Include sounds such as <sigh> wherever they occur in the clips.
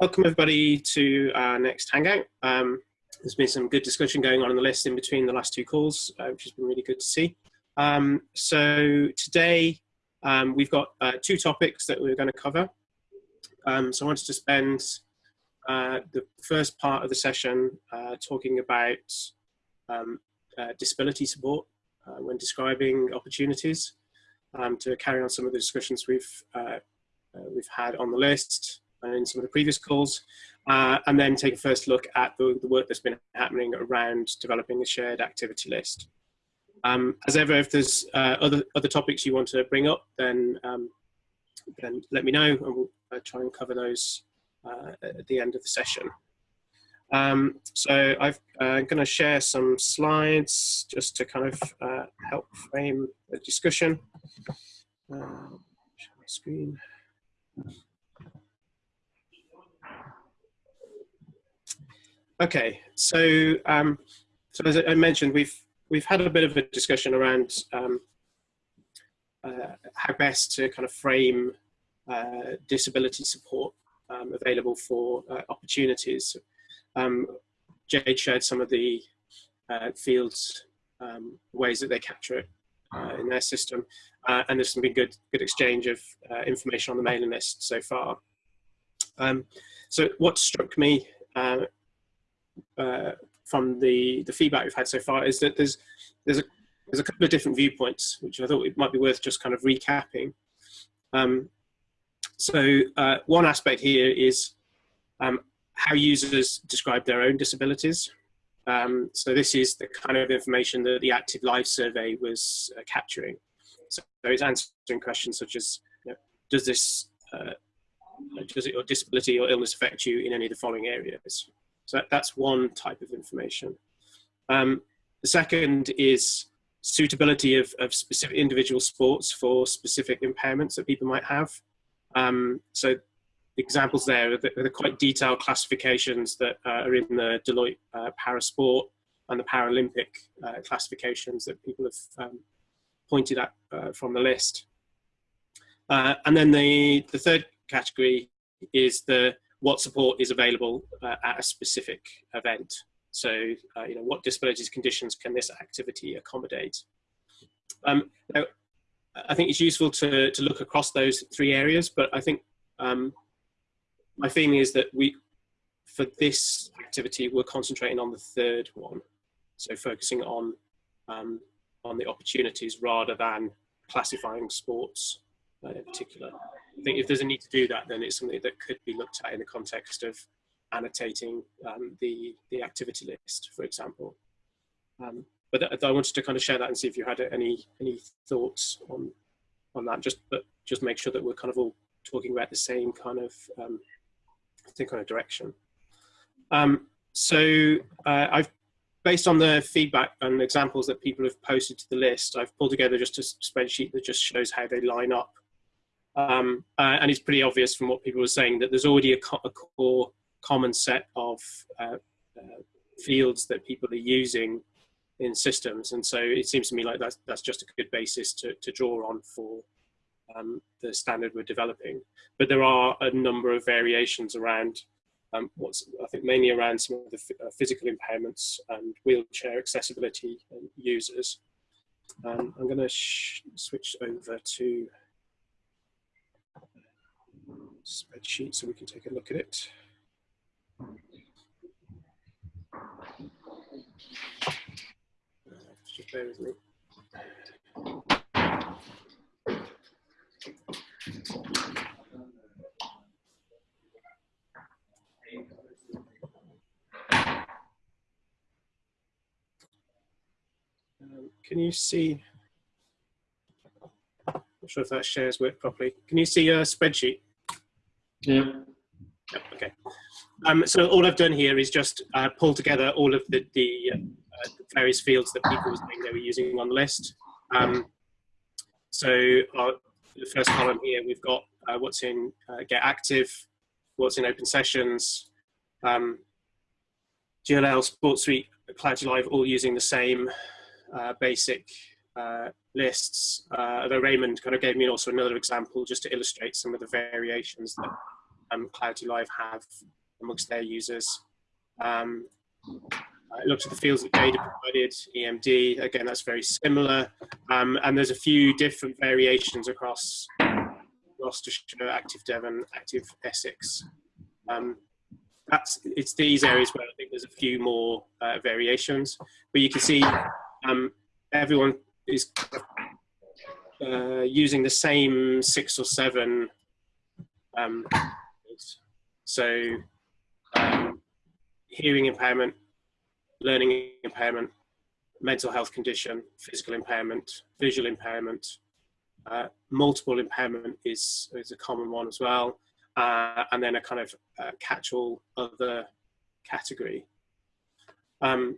welcome everybody to our next Hangout. Um, there's been some good discussion going on in the list in between the last two calls, uh, which has been really good to see. Um, so today um, we've got uh, two topics that we're going to cover. Um, so I wanted to spend uh, the first part of the session uh, talking about um, uh, disability support uh, when describing opportunities um, to carry on some of the discussions we've we've had on the list in some of the previous calls, uh, and then take a first look at the, the, work that's been happening around developing a shared activity list. Um, as ever, if there's uh, other, other topics you want to bring up, then, um, then let me know and we'll uh, try and cover those uh, at the end of the session. Um, so i am uh, going to share some slides just to kind of uh, help frame the discussion. Uh, share my screen. Okay, so um, so as I mentioned, we've we've had a bit of a discussion around um, uh, how best to kind of frame uh, disability support um, available for uh, opportunities. Um, Jade shared some of the uh, fields um, ways that they capture it uh, in their system, uh, and there's been good good exchange of information on the mailing list so far. Um, so what struck me uh, from the the feedback we've had so far is that there's there's a there's a couple of different viewpoints which I thought it might be worth just kind of recapping. Um, so uh, one aspect here is um, how users describe their own disabilities. Um, so this is the kind of information that the Active Life survey was uh, capturing. So it's answering questions such as, you know, does this, uh, does it, your disability or illness affect you in any of the following areas? So that's one type of information. Um, the second is suitability of, of specific individual sports for specific impairments that people might have. Um, so examples there are the, quite detailed classifications that uh, are in the Deloitte uh, Parasport and the Paralympic uh, classifications that people have um, pointed at uh, from the list. Uh, and then the, the third category is the what support is available uh, at a specific event. So, uh, you know, what disabilities conditions can this activity accommodate? Um, now, I think it's useful to, to look across those three areas, but I think um, my feeling is that we, for this activity, we're concentrating on the third one. So focusing on, um, on the opportunities rather than classifying sports uh, in particular. I think if there's a need to do that, then it's something that could be looked at in the context of annotating um, the, the activity list, for example. Um, but I wanted to kind of share that and see if you had any any thoughts on on that. Just but just make sure that we're kind of all talking about the same kind of um, same kind of direction. Um, so uh, I've based on the feedback and examples that people have posted to the list, I've pulled together just a spreadsheet that just shows how they line up um, uh, and it's pretty obvious from what people were saying that there's already a, co a core common set of uh, uh, fields that people are using in systems. And so it seems to me like that's, that's just a good basis to, to draw on for um, the standard we're developing. But there are a number of variations around um, what's, I think mainly around some of the uh, physical impairments and wheelchair accessibility users. Um, I'm going to switch over to spreadsheet so we can take a look at it. Just bear with me. Um, can you see? I'm not sure if that shares work properly. Can you see a spreadsheet? Yeah. Okay. Um, so all I've done here is just uh, pull together all of the, the, uh, various fields that people were saying they were using on the list. Um, so our, the first column here, we've got uh, what's in uh, Get Active, what's in Open Sessions, um, GLL, Sports Suite, Cloud Live, all using the same uh, basic uh, lists, uh, although Raymond kind of gave me also another example just to illustrate some of the variations that um, Clarity Live have amongst their users. Um, I looked at the fields that data provided, EMD, again, that's very similar. Um, and there's a few different variations across Gloucestershire, Active Devon, Active Essex. Um, that's, it's these areas where I think there's a few more uh, variations, but you can see um, everyone is uh, using the same six or seven. Um, so um, hearing impairment, learning impairment, mental health condition, physical impairment, visual impairment, uh, multiple impairment is, is a common one as well. Uh, and then a kind of uh, catch-all other category. Um,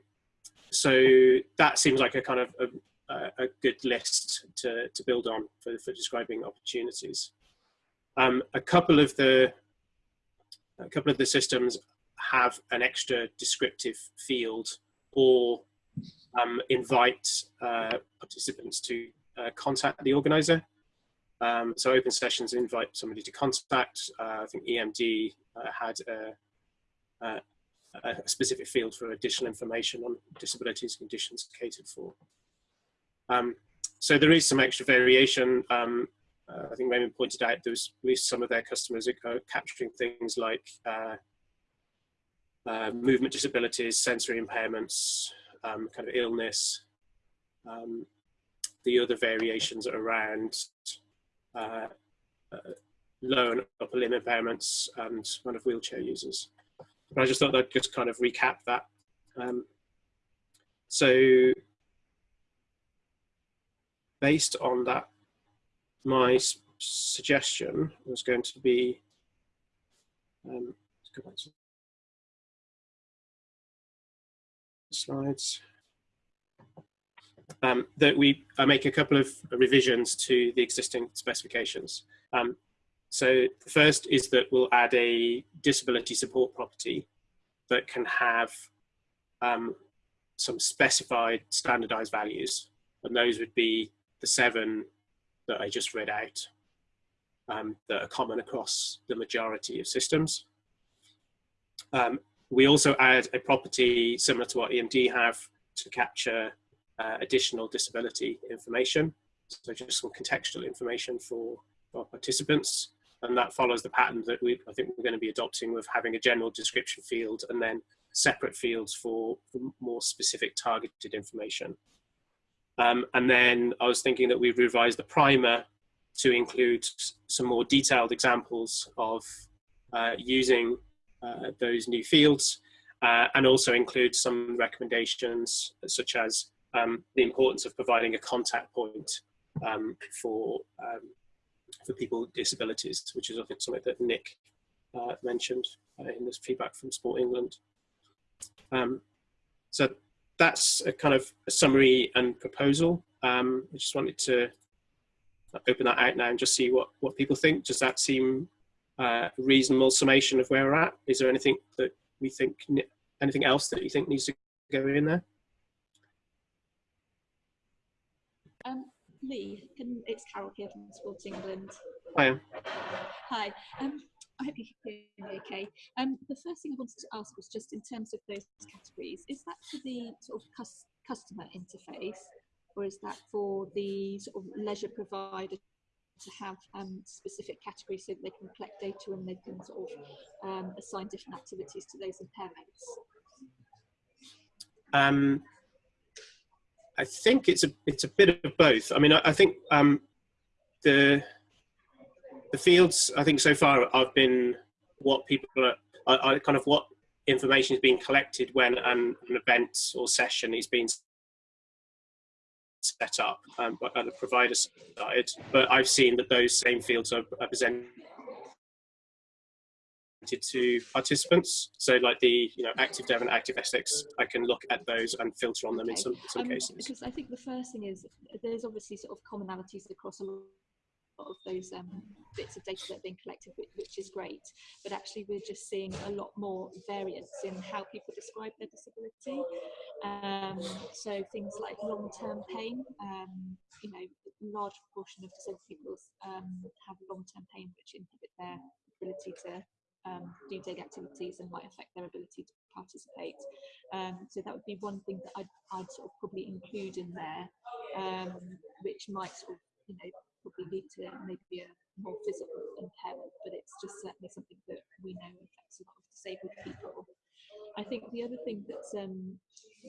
so that seems like a kind of a, a good list to, to build on for, for describing opportunities. Um, a couple of the a couple of the systems have an extra descriptive field or um, invite uh, participants to uh, contact the organizer. Um, so open sessions invite somebody to contact. Uh, I think EMD uh, had a, a, a, specific field for additional information on disabilities conditions catered for. Um, so there is some extra variation. Um, uh, I think Raymond pointed out there was at least some of their customers are capturing things like uh, uh, movement disabilities, sensory impairments, um, kind of illness, um, the other variations around uh, uh, low and upper limb impairments and kind of wheelchair users. But I just thought I'd just kind of recap that. Um, so based on that, my suggestion was going to be, um, let's go back to slides um, that we make a couple of revisions to the existing specifications. Um, so the first is that we'll add a disability support property that can have um, some specified standardized values. And those would be the seven that I just read out um, that are common across the majority of systems. Um, we also add a property similar to what EMD have to capture uh, additional disability information. So just some contextual information for, for participants. And that follows the pattern that we, I think we're going to be adopting with having a general description field and then separate fields for more specific targeted information. Um, and then I was thinking that we'd revise the primer to include some more detailed examples of uh, using uh, those new fields uh, and also include some recommendations such as um, the importance of providing a contact point um, for um, for people with disabilities, which is I think something that Nick uh, mentioned uh, in this feedback from Sport England. Um, so that's a kind of a summary and proposal. Um, I just wanted to open that out now and just see what, what people think. Does that seem uh, a reasonable summation of where we're at? Is there anything that we think, anything else that you think needs to go in there? Um, Lee, can, it's Carol here from Sports England. Hi. Hi. Um, I hope you can hear me okay. Um, the first thing I wanted to ask was just in terms of those categories, is that for the sort of cus customer interface or is that for the sort of leisure provider to have um, specific categories so that they can collect data and they can sort of um, assign different activities to those impairments? Um, I think it's a it's a bit of both. I mean, I, I think um, the the fields I think so far I've been what people are, kind of what information is being collected when an, an event or session is being set up um, at the provider side. But I've seen that those same fields are, are presented to participants. So like the you know active Devon active Essex, I can look at those and filter on them in some, some um, cases. Because I think the first thing is there's obviously sort of commonalities across a lot of those um, bits of data that are being collected, which is great. But actually, we're just seeing a lot more variance in how people describe their disability. Um, so things like long-term pain, um, you know, a large proportion of disabled people um, have long-term pain which inhibit their ability to um, do daily activities and might affect their ability to participate. Um, so that would be one thing that I'd, I'd sort of probably include in there, um, which might sort of, you know, probably lead to maybe a more physical impairment, but it's just certainly something that we know affects a lot of disabled people. I think the other thing that's um,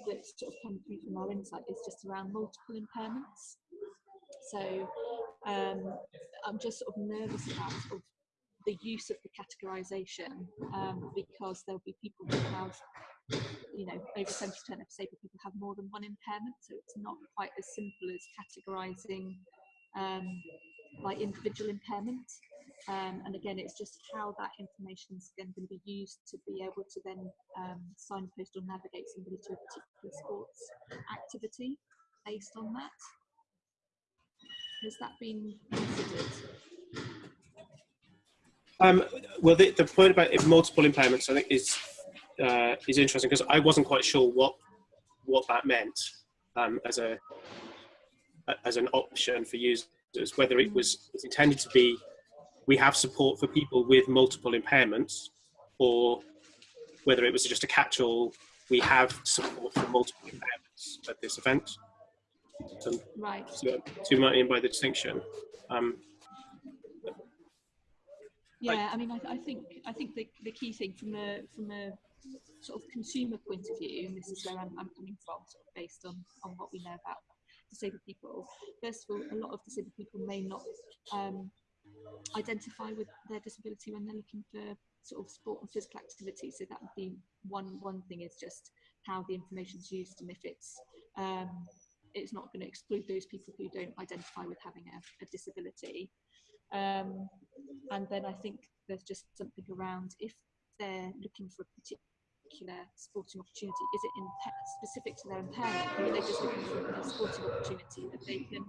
that's sort of come through from our insight is just around multiple impairments. So um, I'm just sort of nervous about sort of the use of the categorisation um, because there'll be people who have, you know, over 70% of disabled people have more than one impairment, so it's not quite as simple as categorising um, like individual impairment. Um, and again, it's just how that information is then going to be used to be able to then um, signpost or navigate somebody to a particular sports activity based on that. Has that been considered? Um, well, the, the point about multiple impairments, I think, is uh, is interesting because I wasn't quite sure what what that meant um, as a as an option for users, whether it was, was intended to be we have support for people with multiple impairments, or whether it was just a catch-all, we have support for multiple impairments at this event. So, right. So, might mean by the distinction. Um, yeah, I mean, I, I, think I think the, the key thing from a from a sort of consumer point of view, and this is where I'm, I'm coming from, sort of based on on what we know about disabled people. First of all, a lot of disabled people may not um, identify with their disability when they're looking for sort of sport and physical activity. So that would be one one thing is just how the information is used and if it's um, it's not going to exclude those people who don't identify with having a, a disability. Um, and then I think there's just something around if they're looking for a particular sporting opportunity, is it in specific to their impairment, or are they just looking for a sporting opportunity that they can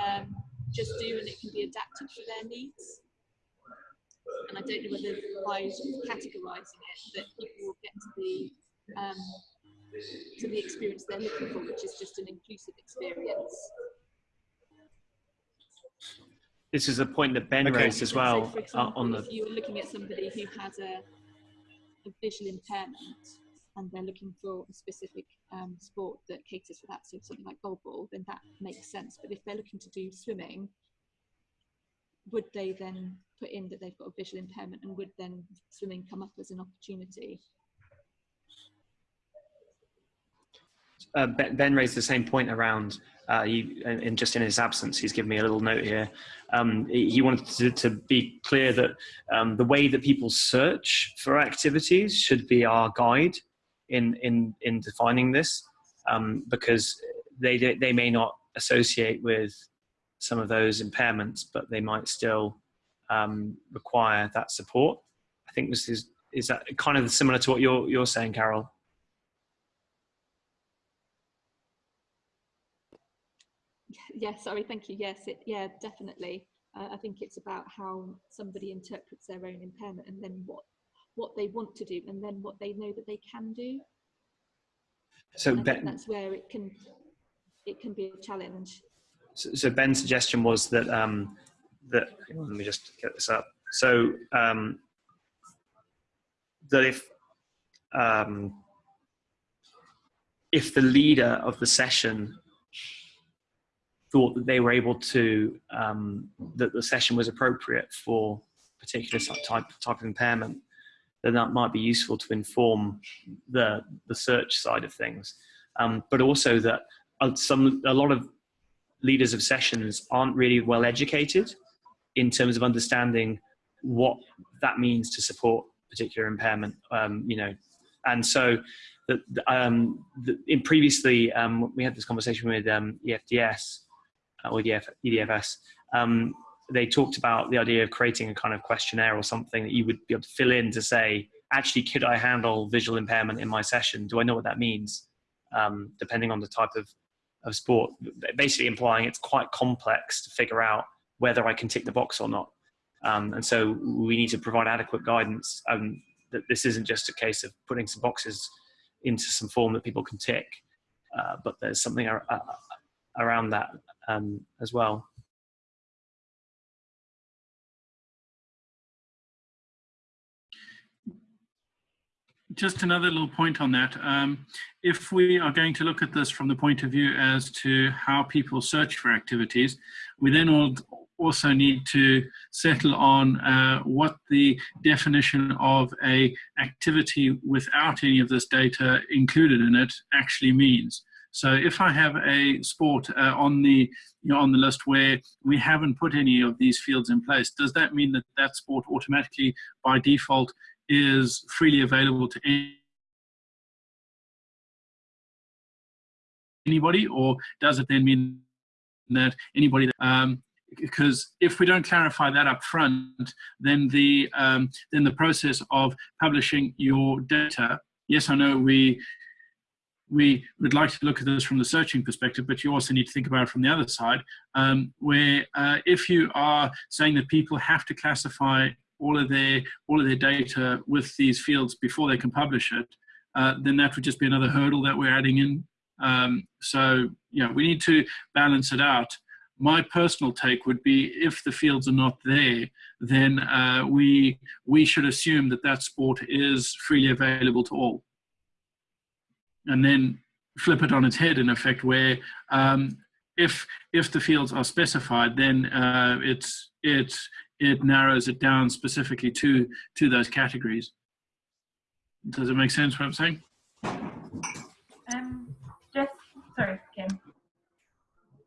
um, just do and it can be adapted for their needs? And I don't know whether by categorising it that people will get to the um, to the experience they're looking for, which is just an inclusive experience. This is a point that Ben okay. raised as well so example, on the. If you were looking at somebody who has a, a visual impairment and they're looking for a specific um, sport that caters for that, so something like goalball, then that makes sense. But if they're looking to do swimming, would they then put in that they've got a visual impairment and would then swimming come up as an opportunity? Uh, ben, raised the same point around, uh, he, and just in his absence, he's given me a little note here. Um, he wanted to, to, be clear that um, the way that people search for activities should be our guide in, in, in defining this, um, because they, they may not associate with some of those impairments, but they might still um, require that support. I think this is, is that kind of similar to what you're, you're saying, Carol? <laughs> yeah, sorry, thank you. Yes, it, yeah, definitely. Uh, I think it's about how somebody interprets their own impairment and then what what they want to do and then what they know that they can do. So ben, that's where it can it can be a challenge. So, so Ben's suggestion was that um, that let me just get this up. So um, that if um, if the leader of the session thought that they were able to um, that the session was appropriate for particular type type of impairment, then that might be useful to inform the the search side of things. Um, but also that uh, some a lot of leaders of sessions aren't really well educated in terms of understanding what that means to support particular impairment. Um, you know, and so that um, in previously um, we had this conversation with um, EFDS or EDF, EDFS, um, they talked about the idea of creating a kind of questionnaire or something that you would be able to fill in to say, actually, could I handle visual impairment in my session? Do I know what that means? Um, depending on the type of, of sport, basically implying it's quite complex to figure out whether I can tick the box or not. Um, and so we need to provide adequate guidance um, that this isn't just a case of putting some boxes into some form that people can tick, uh, but there's something around that um, as well. just another little point on that. Um, if we are going to look at this from the point of view as to how people search for activities, we then all also need to settle on uh, what the definition of a activity without any of this data included in it actually means. So if I have a sport uh, on the you know, on the list where we haven't put any of these fields in place, does that mean that that sport automatically by default is freely available to anybody, or does it then mean that anybody that, um, because if we don't clarify that up front, then the um, then the process of publishing your data. Yes, I know we we would like to look at this from the searching perspective, but you also need to think about it from the other side, um, where uh, if you are saying that people have to classify all of their all of their data with these fields before they can publish it, uh, then that would just be another hurdle that we're adding in. Um, so yeah, we need to balance it out. My personal take would be if the fields are not there, then uh, we we should assume that that sport is freely available to all and then flip it on its head in effect where um, if if the fields are specified then uh, it's it it narrows it down specifically to to those categories. Does it make sense what i'm saying? Um just sorry kim.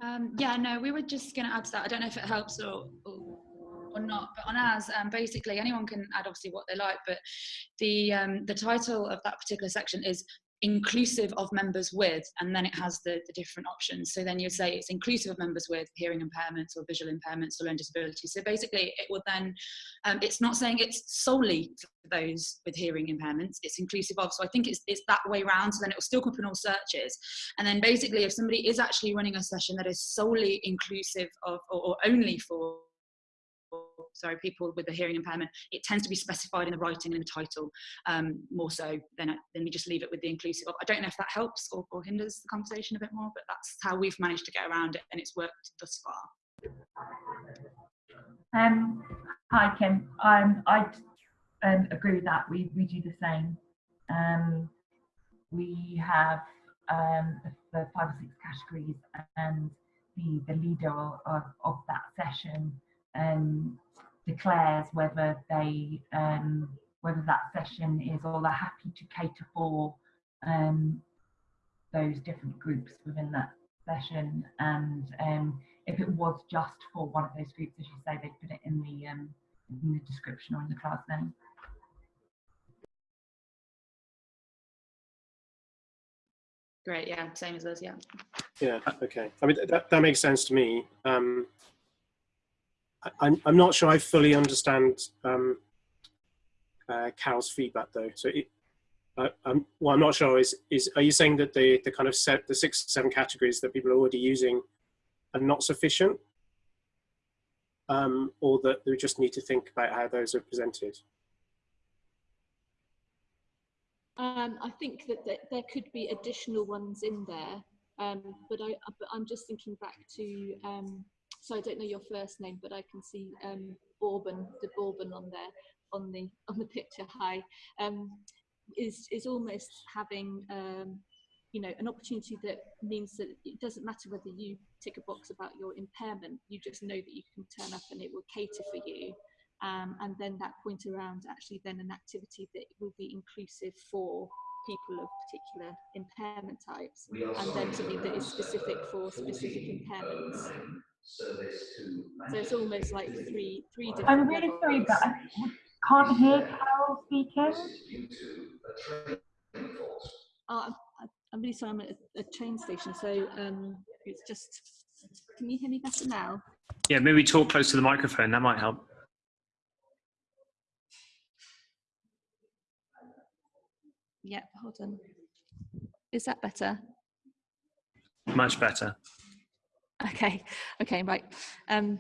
Um, yeah, no, we were just going to add to that. I don't know if it helps or, or, or not, but on ours, um, basically anyone can add obviously what they like, but the um, the title of that particular section is inclusive of members with, and then it has the, the different options. So then you'd say it's inclusive of members with hearing impairments or visual impairments or learning disabilities. So basically it will then, um, it's not saying it's solely for those with hearing impairments, it's inclusive of. So I think it's, it's that way round. So then it will still come up in all searches. And then basically if somebody is actually running a session that is solely inclusive of or, or only for sorry, people with a hearing impairment, it tends to be specified in the writing and in the title um, more so than, than we just leave it with the inclusive. I don't know if that helps or, or hinders the conversation a bit more, but that's how we've managed to get around it and it's worked thus far. Um, hi, Kim. Um, I um, agree with that. We, we do the same. Um, we have um, the, five or six categories and the, the leader of, of that session um, declares whether they um, whether that session is or they're happy to cater for um, those different groups within that session and um, if it was just for one of those groups as you say they put it in the um, in the description or in the class name. Great, yeah, same as us, yeah. Yeah, okay. I mean, that, that makes sense to me. Um, I'm, I'm not sure I fully understand um, uh, Carol's feedback though. So it, uh, I'm, what I'm not sure is, is are you saying that the, the kind of set, the six, seven categories that people are already using are not sufficient? Um, or that we just need to think about how those are presented? Um, I think that, that there could be additional ones in there, um, but I, I'm just thinking back to um, so I don't know your first name, but I can see um, Bourbon, the Bourbon on there, on the <laughs> on the picture. Hi, um, is is almost having um, you know an opportunity that means that it doesn't matter whether you tick a box about your impairment. You just know that you can turn up and it will cater for you. Um, and then that point around actually then an activity that will be inclusive for people of particular impairment types and then something that is specific for specific impairments service to. So it's almost like three three different. I'm really sorry, but I can't hear Carol speaking. Oh, I'm, I'm really sorry. I'm at a, train station, so um, it's just. Can you hear me better now? Yeah, maybe talk close to the microphone. That might help. Yeah, hold on. Is that better? Much better. <laughs> Okay, okay, right. Um,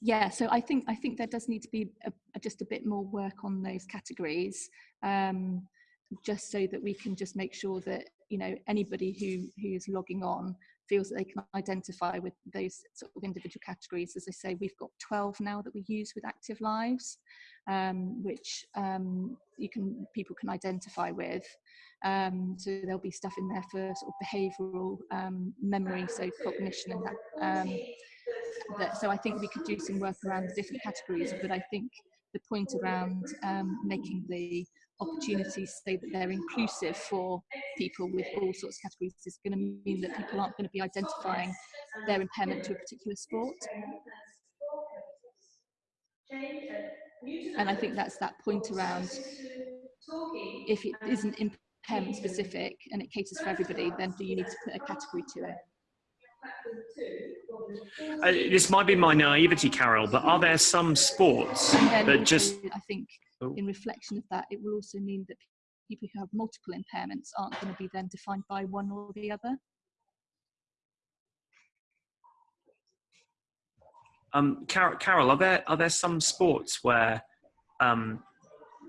yeah, so I think I think there does need to be a, a, just a bit more work on those categories, um, just so that we can just make sure that you know anybody who who is logging on feels that they can identify with those sort of individual categories. As I say, we've got 12 now that we use with Active Lives. um, which um, you can people can identify with. Um, so there'll be stuff in there for sort of behavioural um, memory, so cognition and that. Um, that. So I think we could do some work around the different categories, but I think the point around um, making the opportunities so that they're inclusive for people with all sorts of categories is going to mean that people aren't going to be identifying their impairment to a particular sport. And I think that's that point around if it isn't impairment specific and it caters for everybody, then do you need to put a category to it? Uh, this might be my naivety, Carol, but are there some sports that just? I think Oh. in reflection of that, it will also mean that people who have multiple impairments aren't going to be then defined by one or the other. Um, Carol, Carol, are there are there some sports where um,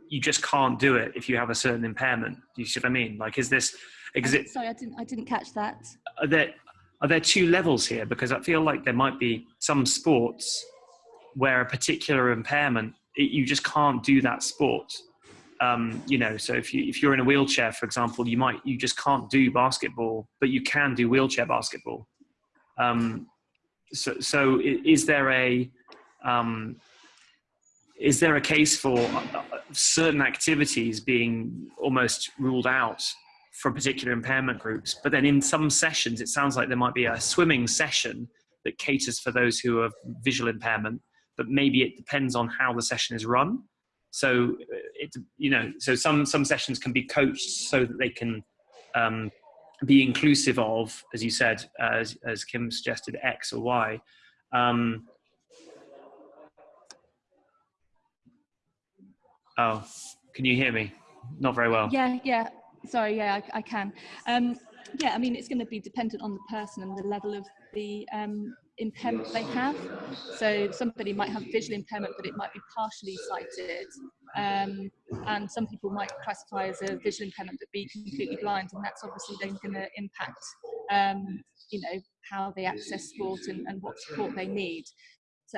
you just can't do it if you have a certain impairment? Do you see what I mean? Like, is this? Is it? Sorry, I didn't. I didn't catch that. Are there are there two levels here? Because I feel like there might be some sports where a particular impairment it, you just can't do that sport. Um, you know, so if you if you're in a wheelchair, for example, you might you just can't do basketball, but you can do wheelchair basketball. Um, so, so is there a um, is there a case for uh, certain activities being almost ruled out for particular impairment groups? But then in some sessions, it sounds like there might be a swimming session that caters for those who have visual impairment, but maybe it depends on how the session is run. So it, you know, so some some sessions can be coached so that they can um, be inclusive of, as you said, as as Kim suggested, X or Y. Um, oh, can you hear me? Not very well. Yeah, yeah. Sorry, yeah, I, I can. Um, yeah, I mean, it's going to be dependent on the person and the level of the um, impairment they have. So somebody might have visual impairment, but it might be partially sighted. Um, and some people might classify as a visual impairment but be completely blind, and that's obviously then going to impact, um, you know, how they access sport and, and what support they need.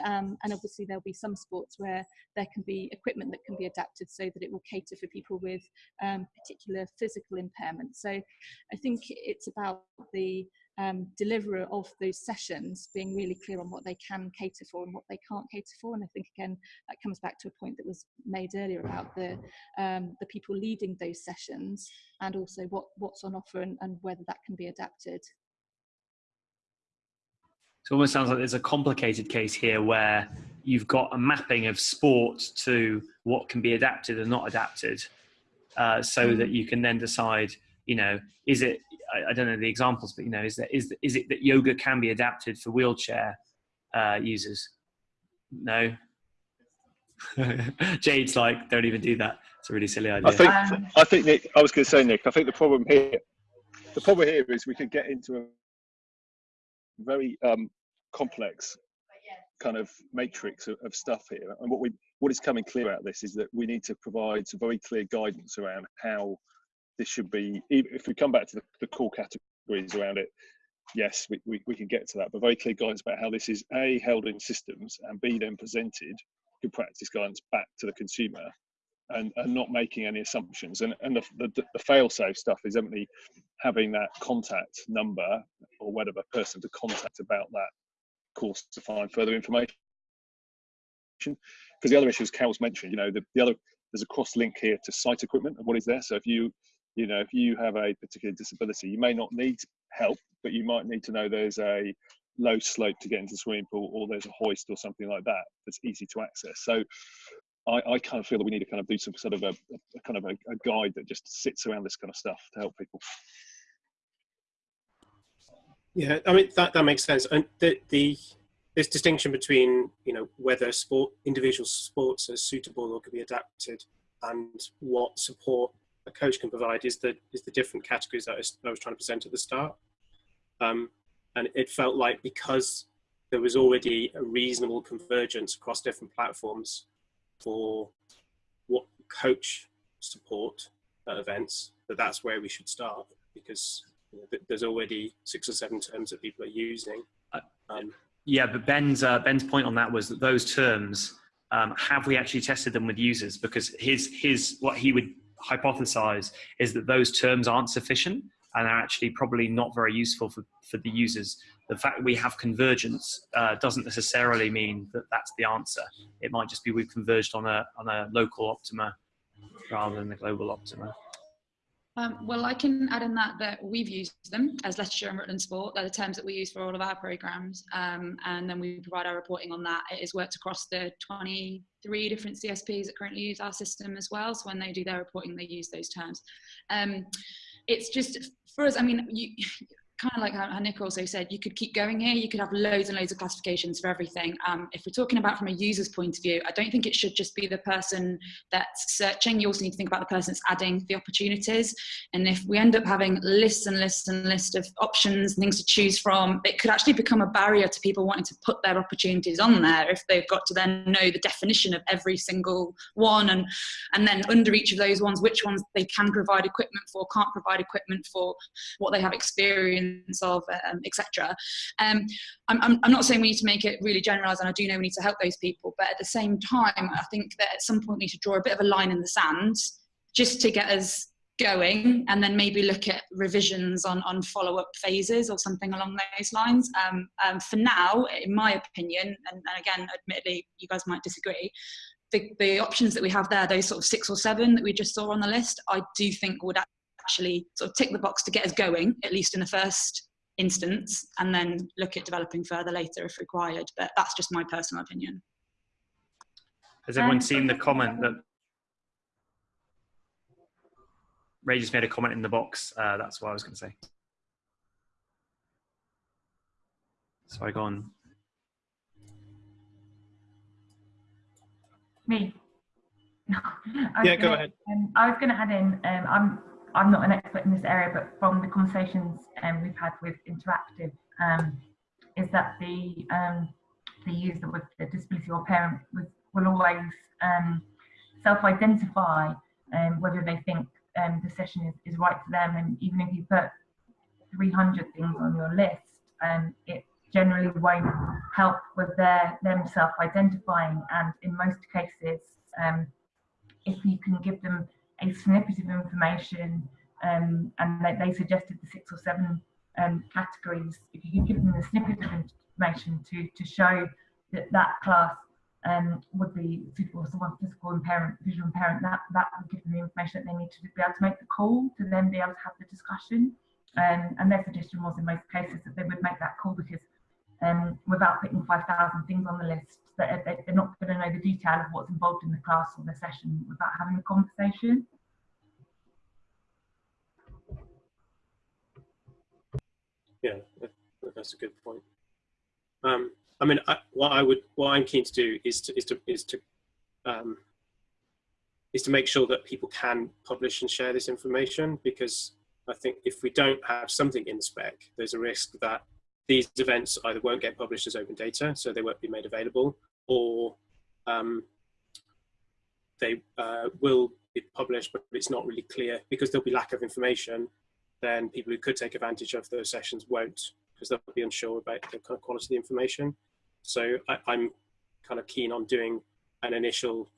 Um, and obviously there'll be some sports where there can be equipment that can be adapted so that it will cater for people with um, particular physical impairments. So I think it's about the um, deliverer of those sessions being really clear on what they can cater for and what they can't cater for. And I think again that comes back to a point that was made earlier about the um, the people leading those sessions and also what what's on offer and, and whether that can be adapted. So it almost sounds like there's a complicated case here where you've got a mapping of sport to what can be adapted and not adapted, uh, so that you can then decide, you know, is it I, I, don't know the examples, but you know, is that is is it that yoga can be adapted for wheelchair uh, users? No. <laughs> Jade's like, don't even do that. It's a really silly idea. I think, um, I think Nick. I was going to say, Nick. I think the problem here, the problem here is we could get into a very um, complex kind of matrix of, of, stuff here. And what we what is coming clear out of this is that we need to provide some very clear guidance around how this should be, if we come back to the, the core categories around it, yes, we, we, we can get to that, but very clear guidance about how this is A, held in systems, and B, then presented good practice guidance back to the consumer and, and not making any assumptions. And, and the, the, the fail-safe stuff is definitely having that contact number or whatever person to contact about that course to find further information. Because the other issue, as Carol's mentioned, you know, the, the other, there's a cross link here to site equipment and what is there. So if you you know, if you have a particular disability, you may not need help, but you might need to know there's a low slope to get into the swimming pool or there's a hoist or something like that that's easy to access. So I, I kind of feel that we need to kind of do some sort of a, a kind of a, a, guide that just sits around this kind of stuff to help people. Yeah, I mean that that makes sense. And the the this distinction between you know whether sport individual sports are suitable or can be adapted and what support a coach can provide is the is the different categories that I was, I was trying to present at the start. Um, and it felt like because there was already a reasonable convergence across different platforms for what coach support at events, that that's where we should start because you know, there's already six or seven terms that people are using. Uh, um, yeah, but Ben's uh, Ben's point on that was that those terms um, have we actually tested them with users? Because his his what he would hypothesize is that those terms aren't sufficient and are actually probably not very useful for, for the users. The fact that we have convergence uh, doesn't necessarily mean that that's the answer. It might just be we've converged on a on a local optima rather than the global optima. Um, well, I can add in that that we've used them as Leicestershire and Rutland Sport. They're the terms that we use for all of our programmes, um, and then we provide our reporting on that. It is worked across the 23 different CSPs that currently use our system as well. So when they do their reporting, they use those terms. Um, it's just for us. I mean, you, kind of like how, Nick also said, you could keep going here. You could have loads and loads of classifications for everything. Um, if we're talking about from a user's point of view, I don't think it should just be the person that's searching. You also need to think about the person that's adding the opportunities. And if we end up having lists and lists and lists of options, and things to choose from, it could actually become a barrier to people wanting to put their opportunities on there if they've got to then know the definition of every single one and and then under each of those ones, which ones they can provide equipment for, can't provide equipment for, what they have experience of, um, etc. Um, I'm, I'm, I'm, not saying we need to make it really generalised, and I do know we need to help those people, but at the same time, I think that at some point we need to draw a bit of a line in the sand just to get us going and then maybe look at revisions on, on follow-up phases or something along those lines. Um, um, for now, in my opinion, and, and, again, admittedly, you guys might disagree, the, the options that we have there, those sort of six or seven that we just saw on the list, I do think would actually sort of tick the box to get us going, at least in the first instance, and then look at developing further later if required. But that's just my personal opinion. Has everyone um, seen the comment that Ray just made a comment in the box? Uh, that's what I was going to say. Sorry, go on. Me. <laughs> yeah, go ahead. Um, I was going to add in. Um, I'm I'm not an expert in this area, but from the conversations um, we've had with Interactive, um, is that the um, the user with a disability or parent with, will always um, self-identify um, whether they think um, the session is, is right for them. And even if you put 300 things on your list, it generally won't help with their them self-identifying. And in most cases, if you can give them a snippet of information, um, and they, they, suggested the six or seven um, categories. If you give them a snippet of information to, to show that that class um, would be suitable for someone physical impairment, visual impairment, that, that would give them the information that they need to be able to make the call to then be able to have the discussion. Um, and their suggestion was in most cases that they would make that call because um, without putting 5,000 things on the list, that they're not going to know the detail of what's involved in the class or the session without having a conversation. Yeah, that's a good point. Um, I mean, I, what I would, what I'm keen to do is to is to is to um, is to make sure that people can publish and share this information because I think if we don't have something in the spec, there's a risk that these events either won't get published as open data, so they won't be made available, or um, they uh, will be published, but it's not really clear because there'll be lack of information. Then people who could take advantage of those sessions won't because they'll be unsure about the kind of quality of the information. So I, I'm kind of keen on doing an initial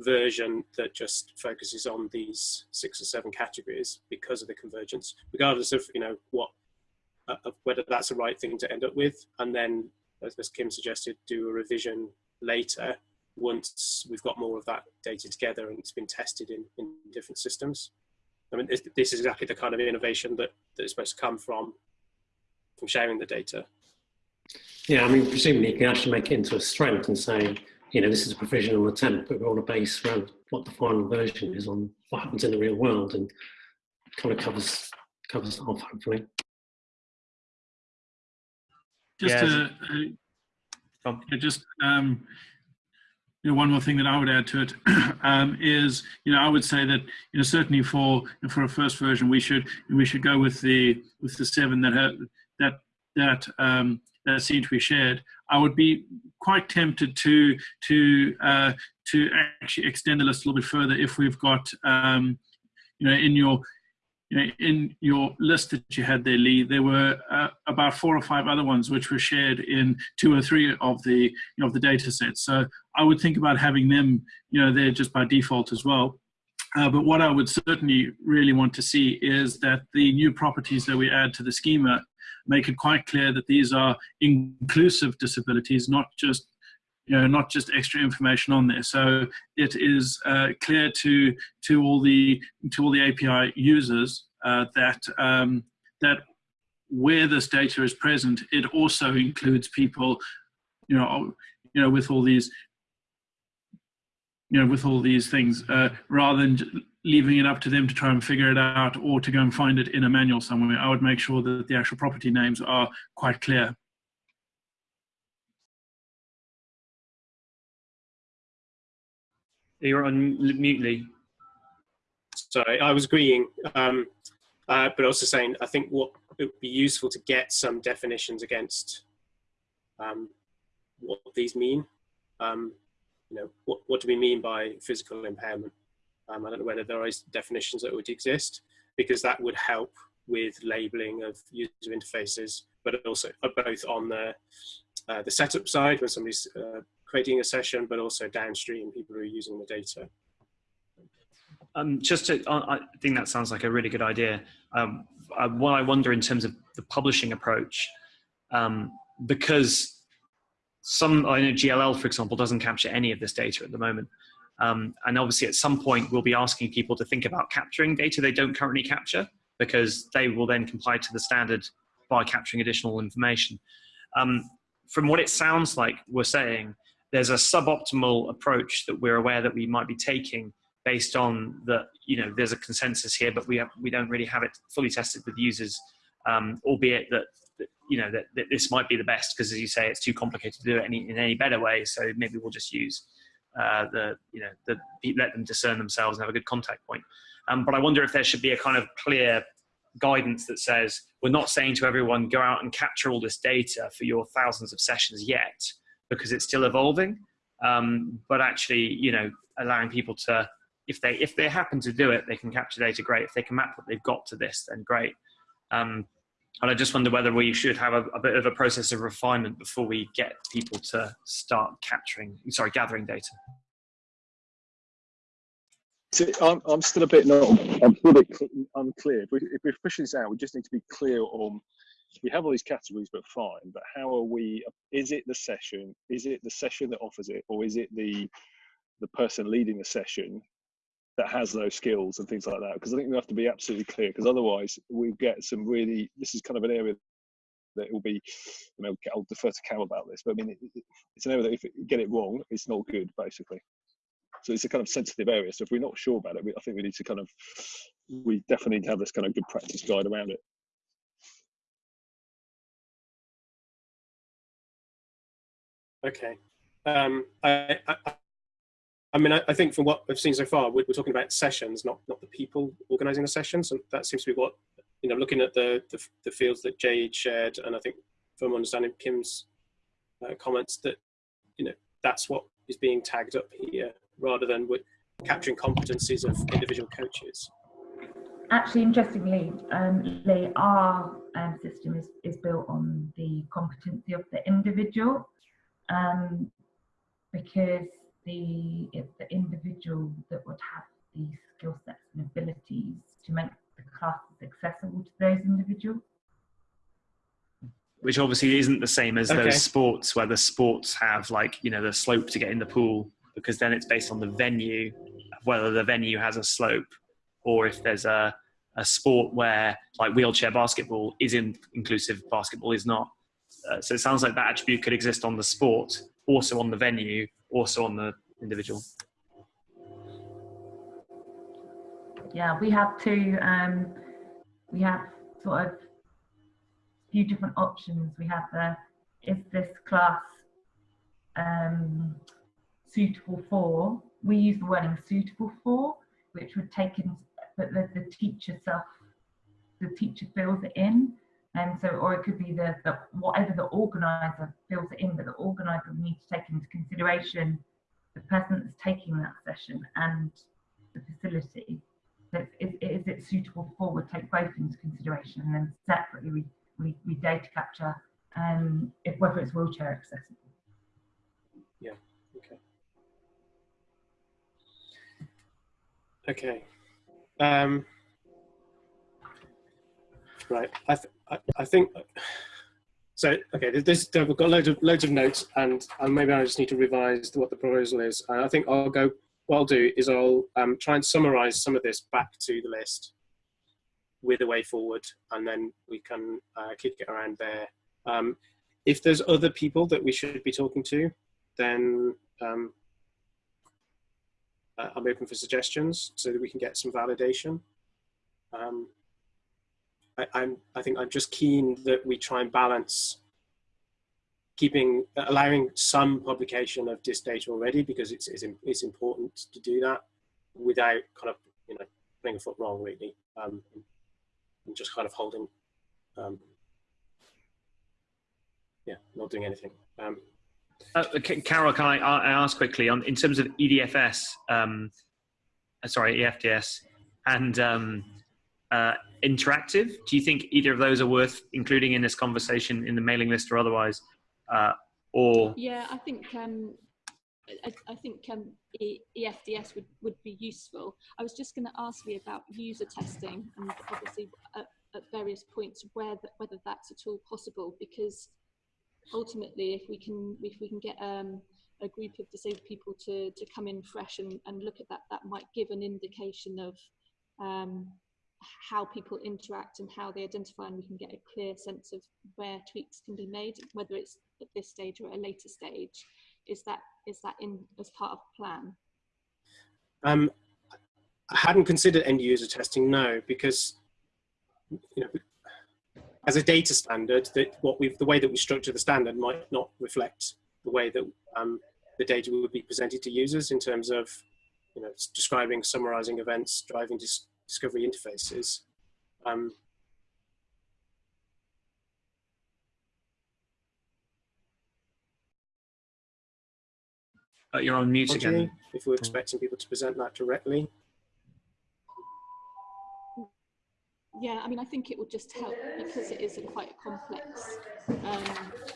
version that just focuses on these six or seven categories because of the convergence, regardless of you know what Uh, of whether that's the right thing to end up with, and then as, as Kim suggested, do a revision later once we've got more of that data together and it's been tested in, in different systems. I mean, this, this is exactly the kind of innovation that, that is supposed to come from, from sharing the data. Yeah, I mean, presumably you can actually make it into a strength and say, you know, this is a provisional attempt, but we're on a base around what the final version is on what happens in the real world and kind of covers covers off, hopefully. Just yeah. to, uh, just um, you know, one more thing that I would add to it <clears throat> um, is, you know, I would say that, you know, certainly for for a first version, we should we should go with the with the seven that have, that that um, that seem to be shared. I would be quite tempted to to uh, to actually extend the list a little bit further if we've got, um, you know, in your you know, in your list that you had there, Lee, there were uh, about four or five other ones which were shared in two or three of the you know, of the data sets. So I would think about having them, you know, there just by default as well. Uh, but what I would certainly really want to see is that the new properties that we add to the schema make it quite clear that these are inclusive disabilities, not just you know not just extra information on there. So it is uh, clear to to all the to all the api users uh, that um, that where this data is present it also includes people you know you know with all these you know with all these things uh, rather than leaving it up to them to try and figure it out or to go and find it in a manual somewhere. I would make sure that the actual property names are quite clear You're on mute, Lee. Sorry, I was agreeing, um, uh, but also saying I think what it would be useful to get some definitions against um, what these mean. Um, you know, what, what do we mean by physical impairment? Um, I don't know whether there are definitions that would exist because that would help with labeling of user interfaces, but also uh, both on the uh, the setup side when somebody's uh, creating a session, but also downstream people who are using the data. Um, just to, I think that sounds like a really good idea. Um, I, what I wonder in terms of the publishing approach, um, because some, I know GLL, for example, doesn't capture any of this data at the moment. Um, and obviously at some point we'll be asking people to think about capturing data they don't currently capture because they will then comply to the standard by capturing additional information. Um, from what it sounds like we're saying, there's a suboptimal approach that we're aware that we might be taking based on that you know there's a consensus here but we have, we don't really have it fully tested with users um, albeit that, you know that, that, this might be the best because as you say it's too complicated to do it any, in any better way so maybe we'll just use uh, the you know the let them discern themselves and have a good contact point. Um, but I wonder if there should be a kind of clear guidance that says we're not saying to everyone go out and capture all this data for your thousands of sessions yet because it's still evolving. Um, but actually, you know, allowing people to, if they if they happen to do it, they can capture data. Great. If they can map what they've got to this, then great. Um, and I just wonder whether we should have a, a, bit of a process of refinement before we get people to start capturing, sorry, gathering data. See, I'm, I'm still a bit not, I'm a bit unclear. If, we, if we're pushing this out, we just need to be clear on we have all these categories, but fine. But how are we? Is it the session? Is it the session that offers it, or is it the the person leading the session that has those skills and things like that? Because I think we have to be absolutely clear. Because otherwise, we get some really. This is kind of an area that will be. You know, I'll defer to Cam about this, but I mean, it, it, it's an area that if you get it wrong, it's not good, basically. So it's a kind of sensitive area. So if we're not sure about it, we, I think we need to kind of, we definitely need to have this kind of good practice guide around it. Okay. Um, I, I, I, mean, I, I, think from what I've seen so far, we're, we're, talking about sessions, not not the people organising the sessions, and that seems to be what you know. Looking at the the, the fields that Jade shared, and I think from understanding Kim's uh, comments, that you know that's what is being tagged up here, rather than capturing competencies of individual coaches. Actually, interestingly, um, Lee, our um, system is, is built on the competency of the individual um, because the it's the individual that would have the skill sets and abilities to make the classes accessible to those individuals. Which obviously isn't the same as okay. those sports where the sports have like you know the slope to get in the pool because then it's based on the venue, whether the venue has a slope or if there's a a sport where like wheelchair basketball is in inclusive, basketball is not. Uh, so it sounds like that attribute could exist on the sport, also on the venue, also on the individual. Yeah, we have two. Um, we have sort of a few different options. We have the is this class um, suitable for? We use the wording suitable for, which would take in, but the, the teacher self, the teacher fills it in. And so, or it could be the, the whatever the organizer fills it in, but the organizer needs to take into consideration the person that's taking that session and the facility. So is, is it suitable for, we take both into consideration and then separately we, we, we data capture um, if whether it's wheelchair accessible. Yeah. Okay. Um, right. I, I, I think so. Okay. This we've got loads of loads of notes, and, and maybe I just need to revise what the proposal is. And I think I'll go. What I'll do is I'll um, try and summarize some of this back to the list with a way forward, and then we can uh, kick it around there. Um, if there's other people that we should be talking to, then um, uh, I'm open for suggestions so that we can get some validation. Um, I, I'm, I think I'm just keen that we try and balance keeping, allowing some publication of this data already because it's, it's, it's important to do that without kind of, you know, putting a foot wrong really um, and just kind of holding, um, yeah, not doing anything. Um, uh, Carol, can I, I, ask quickly on in terms of EDFS, um, uh, sorry, EFDS, and um, uh, interactive? Do you think either of those are worth including in this conversation in the mailing list or otherwise? Uh, or yeah, I think um, I, I, think um, EFDS would, would be useful. I was just going to ask you about user testing and obviously at, at various points where the, whether that's at all possible because ultimately, if we can if we can get um, a group of disabled people to to come in fresh and, and look at that, that might give an indication of um, how people interact and how they identify, and we can get a clear sense of where tweaks can be made, whether it's at this stage or a later stage. Is that is that in as part of the plan? Um, I hadn't considered end user testing, no, because you know as a data standard, that what we've the way that we structure the standard might not reflect the way that um, the data would be presented to users in terms of, you know, describing, summarizing events, driving dis discovery interfaces. Um, uh, you're on mute again. If we're expecting people to present that directly. Yeah, I mean, I think it would just help because it is a quite a complex um,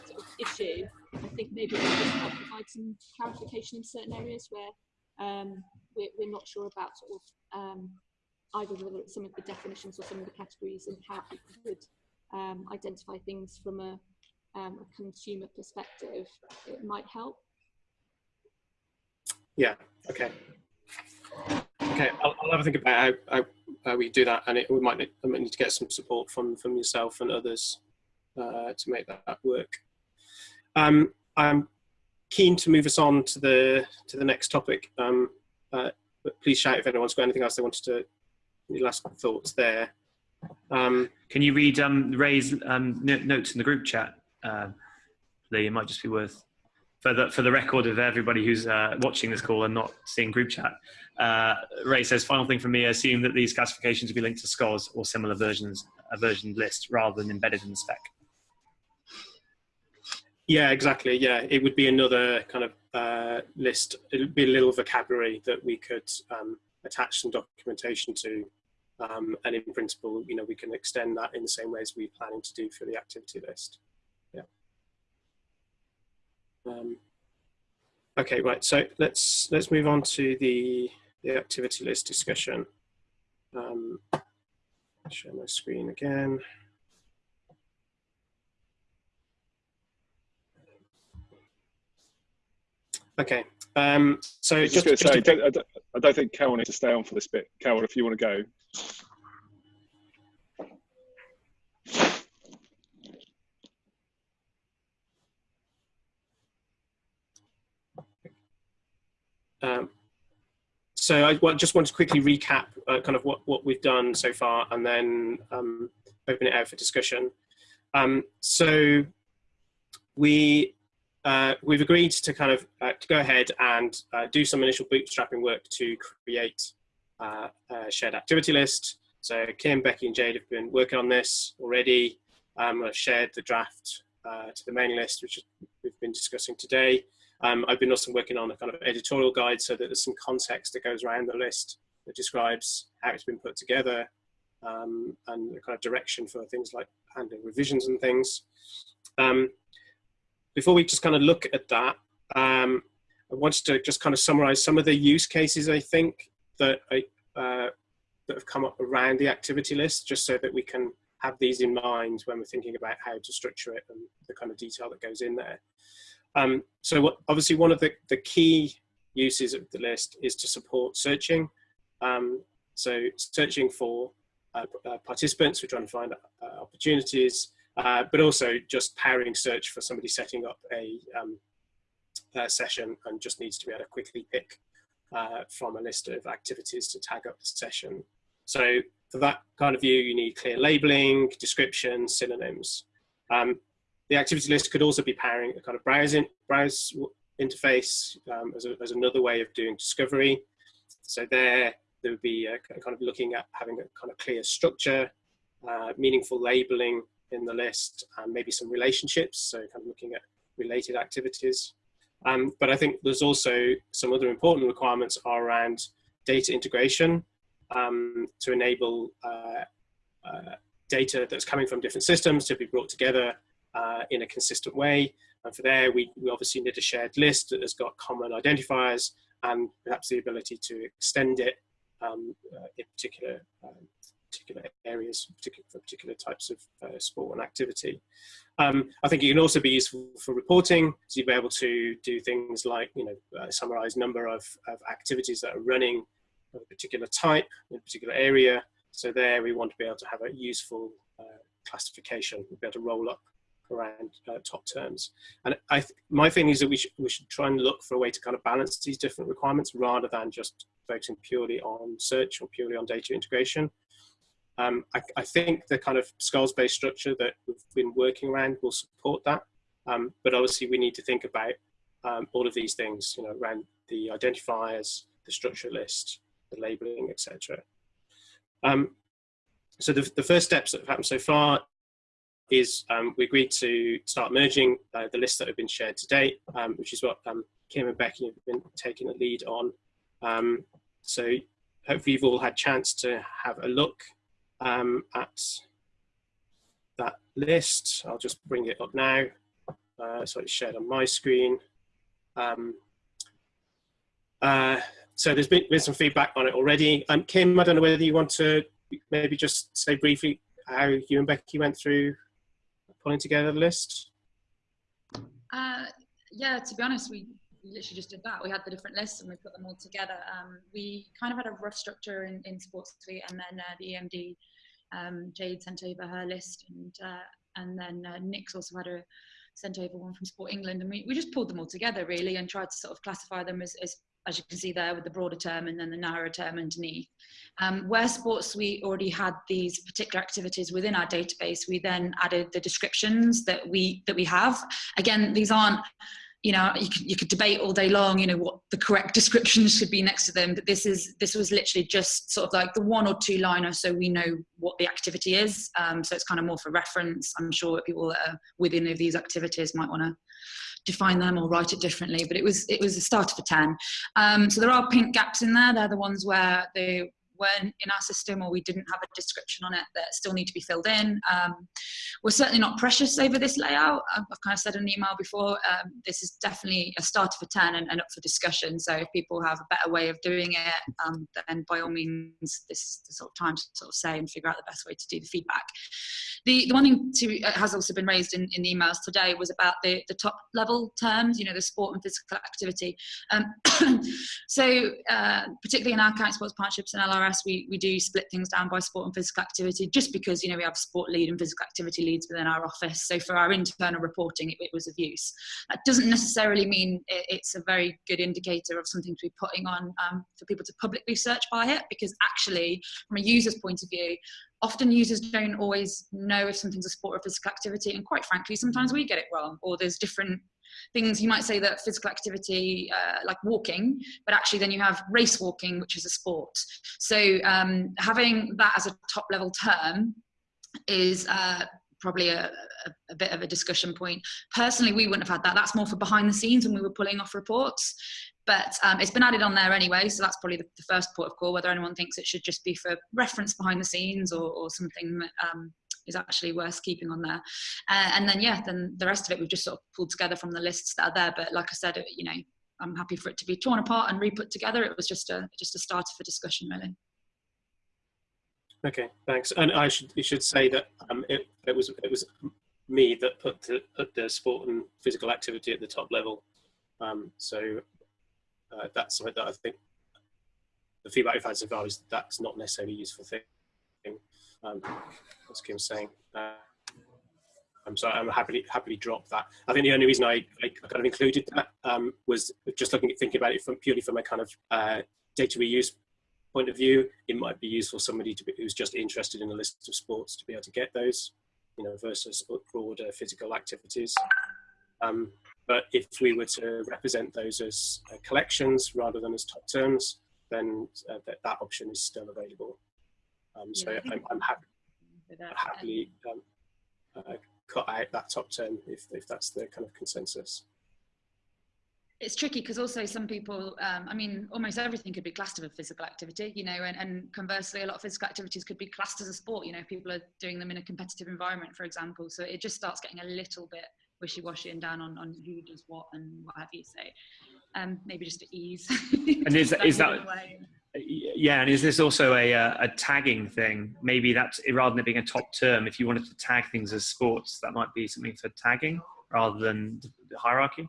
sort of issue. I think maybe it would just help provide some clarification in certain areas where um, we're, we're, not sure about sort of um, either whether it's some of the definitions or some of the categories and how people would um, identify things from a, um, a consumer perspective. It might help. Yeah. Okay. Okay, I'll, I'll, have a think about how, how, how, we do that, and it, we might need, might need, to get some support from from yourself and others uh, to make that, that work. Um, I'm keen to move us on to the to the next topic, um, uh, but please shout if anyone's got anything else they wanted to. Any last thoughts there? Um, Can you read um, Ray's um, notes in the group chat, uh, Lee? It might just be worth for the for the record of everybody who's uh, watching this call and not seeing group chat. Uh, Ray says, final thing from me, I assume that these classifications will be linked to SKOS or similar versions, a version list rather than embedded in the spec. Yeah, exactly. Yeah, it would be another kind of uh, list. It would be a little vocabulary that we could um, attach some documentation to. Um, and in principle, you know, we can extend that in the same way as we're planning to do for the activity list. Yeah. Um, okay, right. So let's let's move on to the the activity list discussion. Um, share my screen again. Okay, um, so just, just, just say, I, don't, I, don't, I don't think Carol needs to stay on for this bit. Carol, if you want to go. Um, so I just want to quickly recap uh, kind of what, what we've done so far and then um, open it out for discussion. Um, so we, uh, we've agreed to kind of uh, to go ahead and uh, do some initial bootstrapping work to create uh, a shared activity list. So Kim, Becky and Jade have been working on this already. Um, I've shared the draft uh, to the mailing list, which we've been discussing today. Um, I've been also working on a kind of editorial guide so that there's some context that goes around the list that describes how it's been put together um, and the kind of direction for things like handling revisions and things. Um, before we just kind of look at that, um, I wanted to just kind of summarize some of the use cases I think that, I, uh, that have come up around the activity list, just so that we can have these in mind when we're thinking about how to structure it and the kind of detail that goes in there. Um, so what, obviously one of the, the key uses of the list is to support searching. Um, so searching for uh, uh, participants, we're trying to find uh, opportunities, uh, but also just powering search for somebody setting up a, um, a session and just needs to be able to quickly pick uh, from a list of activities to tag up the session. So for that kind of view, you need clear labeling, description, synonyms. Um, the activity list could also be powering a kind of browsing browse interface um, as, a, as, another way of doing discovery. So there, there would be a, kind of looking at having a kind of clear structure, uh, meaningful labeling in the list, and maybe some relationships. So kind of looking at related activities. Um, but I think there's also some other important requirements are around data integration um, to enable uh, uh, data that's coming from different systems to be brought together uh, in a consistent way. And for there, we, we obviously need a shared list that has got common identifiers and perhaps the ability to extend it um, uh, in particular um, particular areas, particular, for particular types of uh, sport and activity. Um, I think it can also be useful for reporting, so you'll be able to do things like, you know, uh, summarize number of, of activities that are running of a particular type in a particular area. So there we want to be able to have a useful uh, classification, we'll be able to roll up around uh, top terms. And I my feeling is that we should, we should try and look for a way to kind of balance these different requirements rather than just focusing purely on search or purely on data integration. Um, I, I, think the kind of SKOS-based structure that we've been working around will support that. Um, but obviously we need to think about um, all of these things, you know, around the identifiers, the structure list, the labeling, etc. Um, so the, the first steps that have happened so far is um, we agreed to start merging uh, the lists that have been shared to date, um, which is what Kim and Becky have been taking a lead on. So hopefully you've all had chance to have a look um, at that list. I'll just bring it up now. Uh, so it's shared on my screen. Um, uh, so there's been, been some feedback on it already. Um, Kim, I don't know whether you want to maybe just say briefly how you and Becky went through pulling together the list? Uh, yeah, to be honest, we literally just did that. We had the different lists and we put them all together. Um, we kind of had a rough structure in, in Sports Suite, and then uh, the EMD um, Jade sent over her list, and uh, and then uh, Nick's also had a sent over one from Sport England, and we, we just pulled them all together really and tried to sort of classify them as, as as you can see there with the broader term and then the narrower term underneath. Um, where Sports Suite already had these particular activities within our database, we then added the descriptions that we that we have. Again, these aren't you know you could, you could debate all day long you know what the correct <laughs> descriptions should be next to them but this is this was literally just sort of like the one or two liner so we know what the activity is um, so it's kind of more for reference. I'm sure people that are within of these activities might want to define them or write it differently but it was it was a start of a 10 um, so there are pink gaps in there. They're the ones where they weren't in our system or we didn't have a description on it that still need to be filled in. Um, we're certainly not precious over this layout. I've, kind of said in an email before, um, this is definitely a start of a 10 and, and, up for discussion. So if people have a better way of doing it, um, then by all means, this is the sort of time to sort of say and figure out the best way to do the feedback. The, the one thing to, uh, has also been raised in, in the emails today was about the, the top level terms, you know, the sport and physical activity. Um, <coughs> so uh, particularly in our county sports partnerships and LRS, we, we do split things down by sport and physical activity just because, you know, we have sport lead and physical activity leads within our office. So for our internal reporting, it, it was of use. That doesn't necessarily mean it, it's a very good indicator of something to be putting on um, for people to publicly search by it because actually, from a user's point of view, often users don't always know if something's a sport or physical activity and quite frankly sometimes we get it wrong or there's different things you might say that physical activity uh, like walking but actually then you have race walking which is a sport. So um, having that as a top level term is uh, probably a, a, a, bit of a discussion point. Personally we wouldn't have had that. That's more for behind the scenes when we were pulling off reports. But um, it's been added on there anyway, so that's probably the, the, first port of call. Whether anyone thinks it should just be for reference behind the scenes or, or something um, is actually worth keeping on there. Uh, and then yeah, then the rest of it we've just sort of pulled together from the lists that are there. But like I said, you know, I'm happy for it to be torn apart and re-put together. It was just a just a starter for discussion, really. Okay, thanks. And I should you should say that um, it, it was it was me that put the, put the sport and physical activity at the top level. Um, so uh, that's something that I think the feedback we've had so far is that's not necessarily a useful thing. Um, as Kim's saying. Uh, I'm sorry, I'm happily happily drop that. I think the only reason I, I kind of included that um, was just looking at thinking about it from purely from a kind of uh, data reuse point of view. It might be useful somebody to be, who's just interested in a list of sports to be able to get those, you know, versus broader physical activities. Um, but if we were to represent those as uh, collections rather than as top terms, then uh, that, that option is still available. Um, so yeah, I'm, I'm happy, happily um, uh, cut out that top term if, if that's the kind of consensus. It's tricky because also some people um, i mean almost everything could be classed as a physical activity you know and, and conversely a lot of physical activities could be classed as a sport you know people are doing them in a competitive environment for example. So it just starts getting a little bit wishy-washy and down on, on who does what and what have you. So um, maybe just to ease. And is, <laughs> is that yeah, and is this also a, uh, a tagging thing? Maybe that's rather than it being a top term, if you wanted to tag things as sports, that might be something for tagging rather than the hierarchy.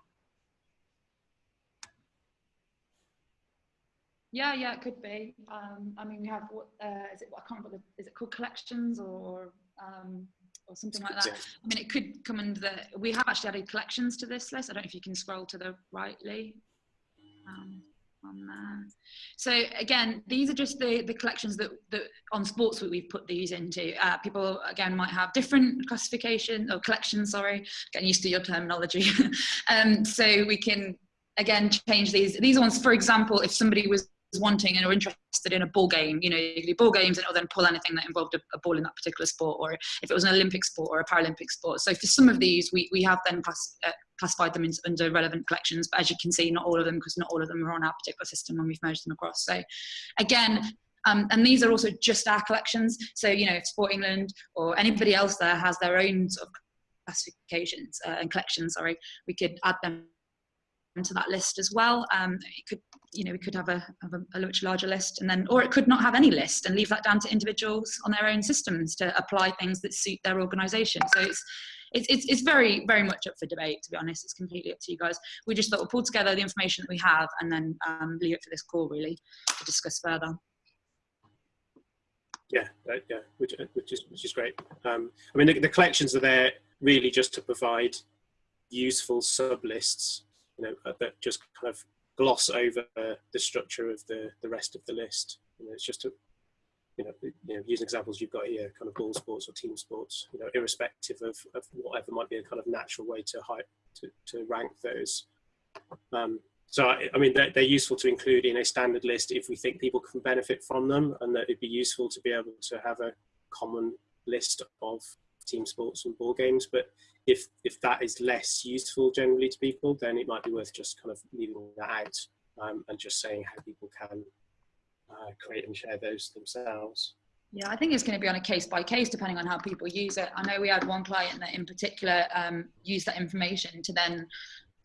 Yeah, yeah, it could be. Um, I mean, we have what uh, is it? I can't remember. Is it called collections or um, or something like that? I mean, it could come under the. We have actually added collections to this list. I don't know if you can scroll to the rightly. Um, on there. So again, these are just the, the collections that, that on sports we've put these into. Uh, people again might have different classification or collections, sorry, getting used to your terminology. <laughs> um, so we can again change these. These ones, for example, if somebody was wanting and are interested in a ball game, you know, you can do ball games and it'll then pull anything that involved a, a, ball in that particular sport, or if it was an Olympic sport or a Paralympic sport. So for some of these, we, we have then class, uh, classified them into, under relevant collections, but as you can see, not all of them, because not all of them are on our particular system when we've merged them across. So again, um, and these are also just our collections. So, you know, if Sport England or anybody else there has their own sort of classifications uh, and collections, sorry, we could add them to that list as well. Um, it could, you know, we could have a, have a, much larger list, and then, or it could not have any list and leave that down to individuals on their own systems to apply things that suit their organisation. So it's, it's, it's, very, very much up for debate. To be honest, it's completely up to you guys. We just thought we'll pull together the information that we have and then um, leave it for this call really to discuss further. Yeah, yeah, which, which is which is great. Um, I mean, the, the collections are there really just to provide useful sub lists you know, uh, that just kind of gloss over the structure of the, the rest of the list. You know, it's just a, you know, you know, using examples you've got here, kind of ball sports or team sports, you know, irrespective of, of whatever might be a kind of natural way to hype, to, to rank those. Um, so, I, I mean, they're, they're, useful to include in a standard list if we think people can benefit from them and that it'd be useful to be able to have a common list of team sports and ball games. But if if that is less useful generally to people, then it might be worth just kind of leaving that out um, and just saying how people can uh, create and share those themselves. Yeah, I think it's going to be on a case by case depending on how people use it. I know we had one client that in particular um, used that information to then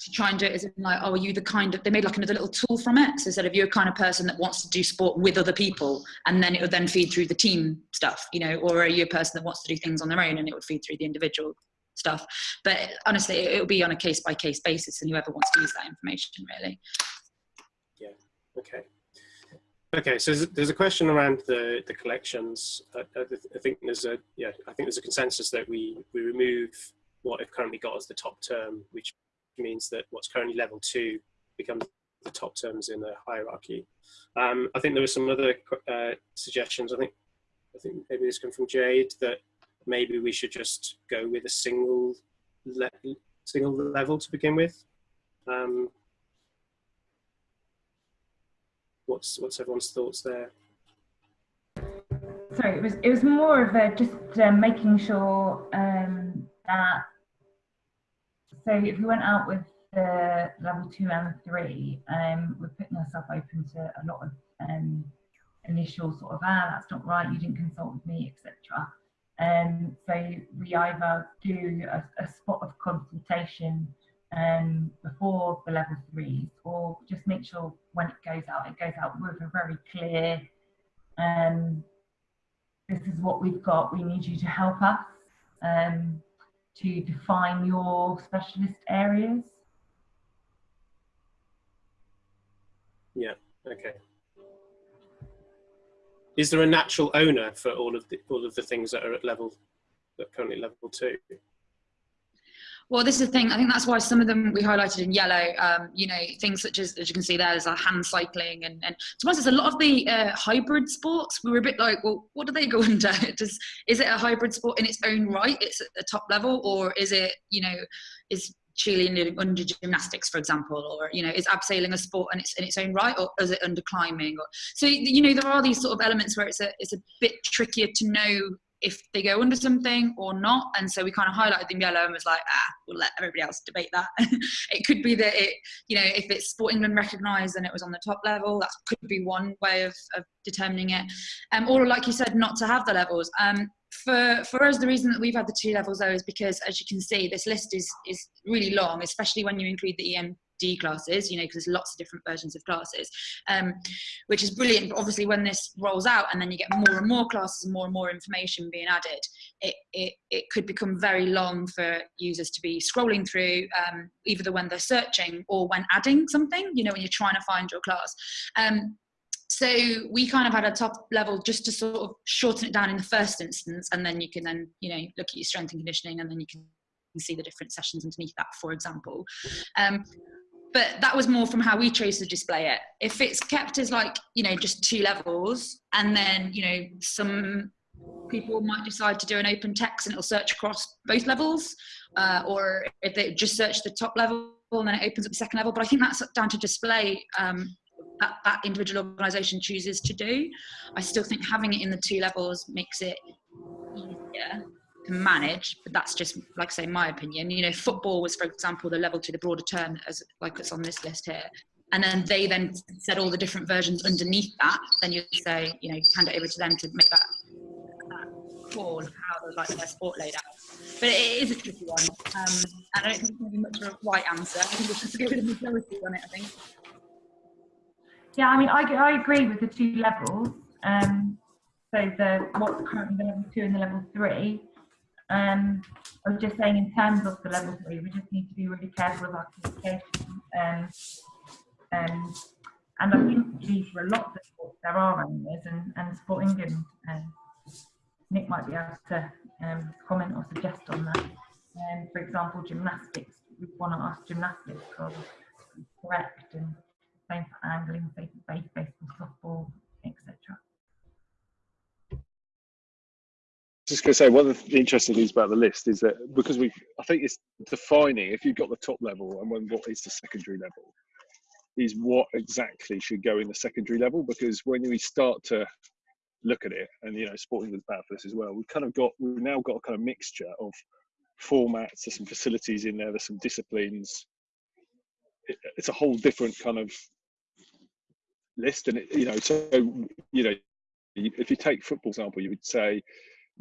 to try and do it as like, oh, are you the kind of, they made like another little tool from it. So instead of you're a kind of person that wants to do sport with other people and then it would then feed through the team stuff, you know, or are you a person that wants to do things on their own and it would feed through the individual stuff. But honestly, it will be on a case by case basis and whoever wants to use that information really. Yeah, okay. Okay, so there's a question around the, the collections. I, I think there's a, yeah, I think there's a consensus that we, we remove what I've currently got as the top term, which means that what's currently level two becomes the top terms in the hierarchy. Um, I think there were some other uh, suggestions. I think I think maybe this come from Jade that maybe we should just go with a single le single level to begin with. Um, what's what's everyone's thoughts there? Sorry, it was it was more of a just uh, making sure um, that so if we went out with the level two and three, um, we're putting ourselves open to a lot of um, initial sort of ah that's not right, you didn't consult with me, etc. Um, so we either do a, a spot of consultation um, before the level threes, or just make sure when it goes out, it goes out with a very clear, um, this is what we've got, we need you to help us um, to define your specialist areas. Yeah, okay. Is there a natural owner for all of the, all of the things that are at level, that currently level two? Well, this is the thing. I think that's why some of them we highlighted in yellow. Um, you know, things such as, as you can see there, there's a hand cycling, and and to us, a lot of the uh, hybrid sports. We were a bit like, well, what do they go <laughs> under? Does is it a hybrid sport in its own right? It's at the top level, or is it, you know, is cheerleading under gymnastics, for example, or you know, is abseiling a sport in its in its own right, or is it under climbing? Or, so you know, there are these sort of elements where it's a it's a bit trickier to know if they go under something or not. And so we kind of highlighted them yellow and was like, ah, we'll let everybody else debate that. <laughs> it could be that it, you know, if it's Sport England recognised and it was on the top level, that could be one way of, of determining it. Um, or like you said, not to have the levels. Um, for, for us, the reason that we've had the two levels though is because, as you can see, this list is, is really long, especially when you include the EM Classes, you know, because there's lots of different versions of classes, um, which is brilliant. But obviously, when this rolls out and then you get more and more classes and more and more information being added, it, it, it could become very long for users to be scrolling through, um, either when they're searching or when adding something, you know, when you're trying to find your class. Um, so we kind of had a top level just to sort of shorten it down in the first instance and then you can then you know look at your strength and conditioning and then you can see the different sessions underneath that for example um, but that was more from how we chose to display it. If it's kept as like, you know, just two levels and then, you know, some people might decide to do an open text and it'll search across both levels, uh, or if they just search the top level and then it opens up the second level. But I think that's down to display um, that, that individual organisation chooses to do. I still think having it in the two levels makes it easier manage, but that's just like I say, my opinion. You know, football was, for example, the level to the broader term, as like it's on this list here. And then they then said all the different versions underneath that. Then you say, you know, hand it over to them to make that, that call of how they like their sport laid out. But it is a tricky one, um, and I don't think there's much of a right answer. I think we should go with a majority on it. I think. Yeah, I mean, I, I agree with the two levels. Um, so the what's currently the level two and the level three. Um, I was just saying, in terms of the level three, we just need to be really careful of our communication. Um, um, and I think these for a lot of sports, there are owners, and, and Sport England, um, Nick might be able to um, comment or suggest on that. Um, for example, gymnastics, we want to ask gymnastics because correct, and same for angling, baseball, softball, etc. just going to say one of the interesting things about the list is that because we i think it's defining if you've got the top level and when what is the secondary level is what exactly should go in the secondary level. Because when we start to look at it and you know sporting with bad for this as well we've kind of got we've now got a kind of mixture of formats there's some facilities in there there's some disciplines. It, it's a whole different kind of list and it, you know so you know if you take football example you would say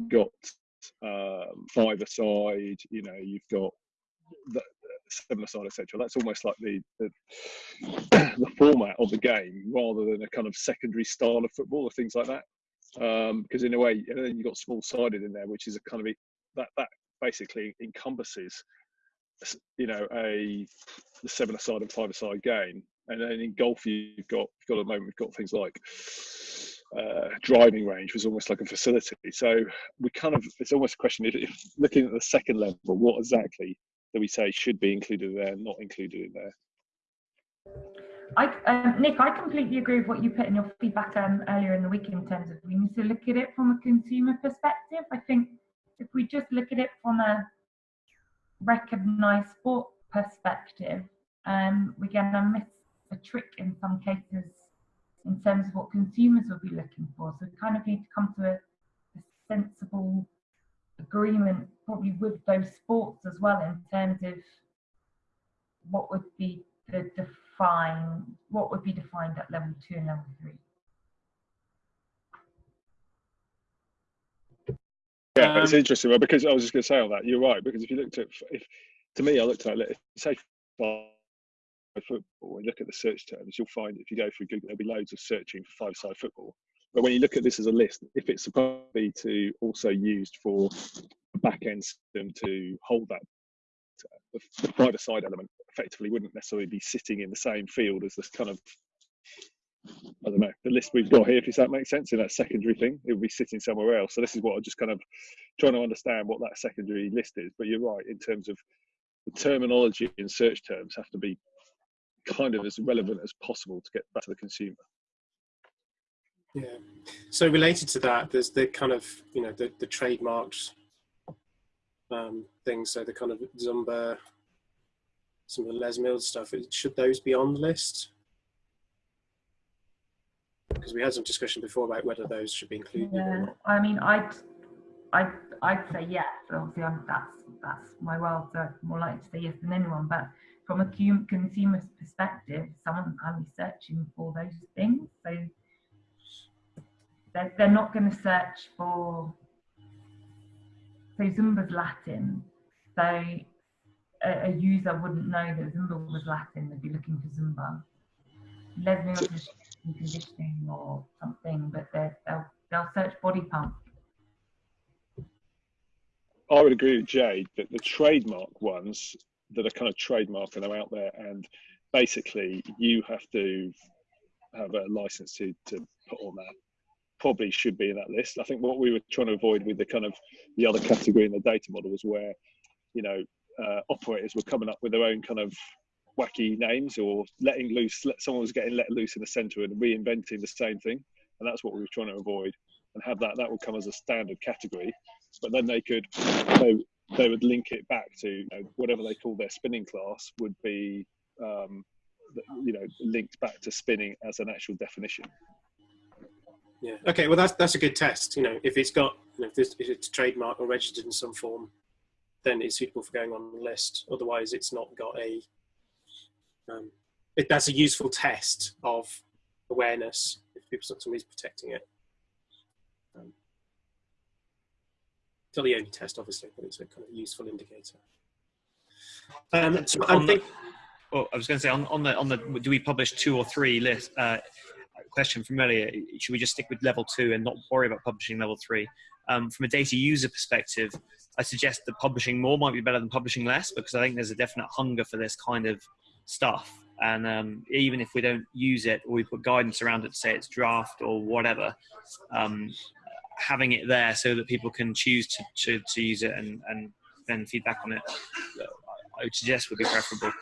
got um, five aside, you know, you've got the, seven aside, etc. That's almost like the, the, <clears throat> the format of the game rather than a kind of secondary style of football or things like that. Um, because in a way, and then you've got small sided in there, which is a kind of a, that that basically encompasses, you know, a the seven aside and five aside game. And then in golf, you've got you've got at the moment we've got things like uh, driving range was almost like a facility. So we kind of, it's almost a question if, if, looking at the second level, what exactly do we say should be included there, not included in there? I, um, Nick, I completely agree with what you put in your feedback um, earlier in the week in terms of we need to look at it from a consumer perspective. I think if we just look at it from a recognised sport perspective, um, we're going to miss a trick in some cases in terms of what consumers will be looking for. So we kind of need to come to a, a sensible agreement, probably with those sports as well, in terms of what would be the define what would be defined at level two and level three? Yeah, it's Um, interesting well, because I was just going to say all that. You're right because if you looked at, if to me, I looked at it, say five football and look at the search terms, you'll find if you go through Google, there'll be loads of searching for five-side football. But when you look at this as a list, if it's supposed to be to also used for a back-end system to hold that, the, the five-side element effectively wouldn't necessarily be sitting in the same field as this kind of I don't know, the list we've got here, if that makes sense, in that secondary thing, it would be sitting somewhere else. So this is what I'm just kind of trying to understand what that secondary list is. But you're right, in terms of the terminology and search terms have to be kind of as relevant as possible to get back to the consumer. Yeah. So related to that, there's the kind of you know the the trademarked um, things. So the kind of Zumba, some of the Les Mills stuff. Should those be on the list? Because we had some discussion before about whether those should be included. or Yeah, not. I mean, I'd, I'd, I'd say yes. Obviously, I'm, that's that's my world, so I'm more likely to say yes than anyone. But from a consumer's perspective, to be searching for those things, so they're, they're not going to search for. So Zumba's Latin, so a, a user wouldn't know that Zumba was Latin. They'd be looking for Zumba. Les Mills is conditioning or something, but they'll they'll search body pump. I would agree with Jade that the trademark ones that are kind of trademark and are out there, and basically you have to have a license to, to put on that, probably should be in that list. I think what we were trying to avoid with the kind of the other category in the data model was where, you know, uh, operators were coming up with their own kind of wacky names or letting loose, let, someone was getting let loose in the center and reinventing the same thing. And that's what we were trying to avoid and have that, that would come as a standard category but then they could they would link it back to you know, whatever they call their spinning class would be um, you know linked back to spinning as an actual definition Yeah. Okay. Well, that's that's a good test. You know, if it's got you know, if, this, if it's trademarked or registered in some form, then it's suitable for going on the list. Otherwise, it's not got a. Um, it, that's a useful test of awareness if people somebody's protecting it. Um, it's not the only test, obviously, but it's a kind of useful indicator. Um, so I think Well, I was going to say on, on the on the do we publish two or three list? Uh, question from earlier. Should we just stick with level two and not worry about publishing level three? Um, from a data user perspective, I suggest that publishing more might be better than publishing less because I think there's a definite hunger for this kind of stuff. And um, even if we don't use it or we put guidance around it to say it's draft or whatever, um, having it there so that people can choose to, to, to use it and, and then feedback on it, uh, I would suggest would be preferable.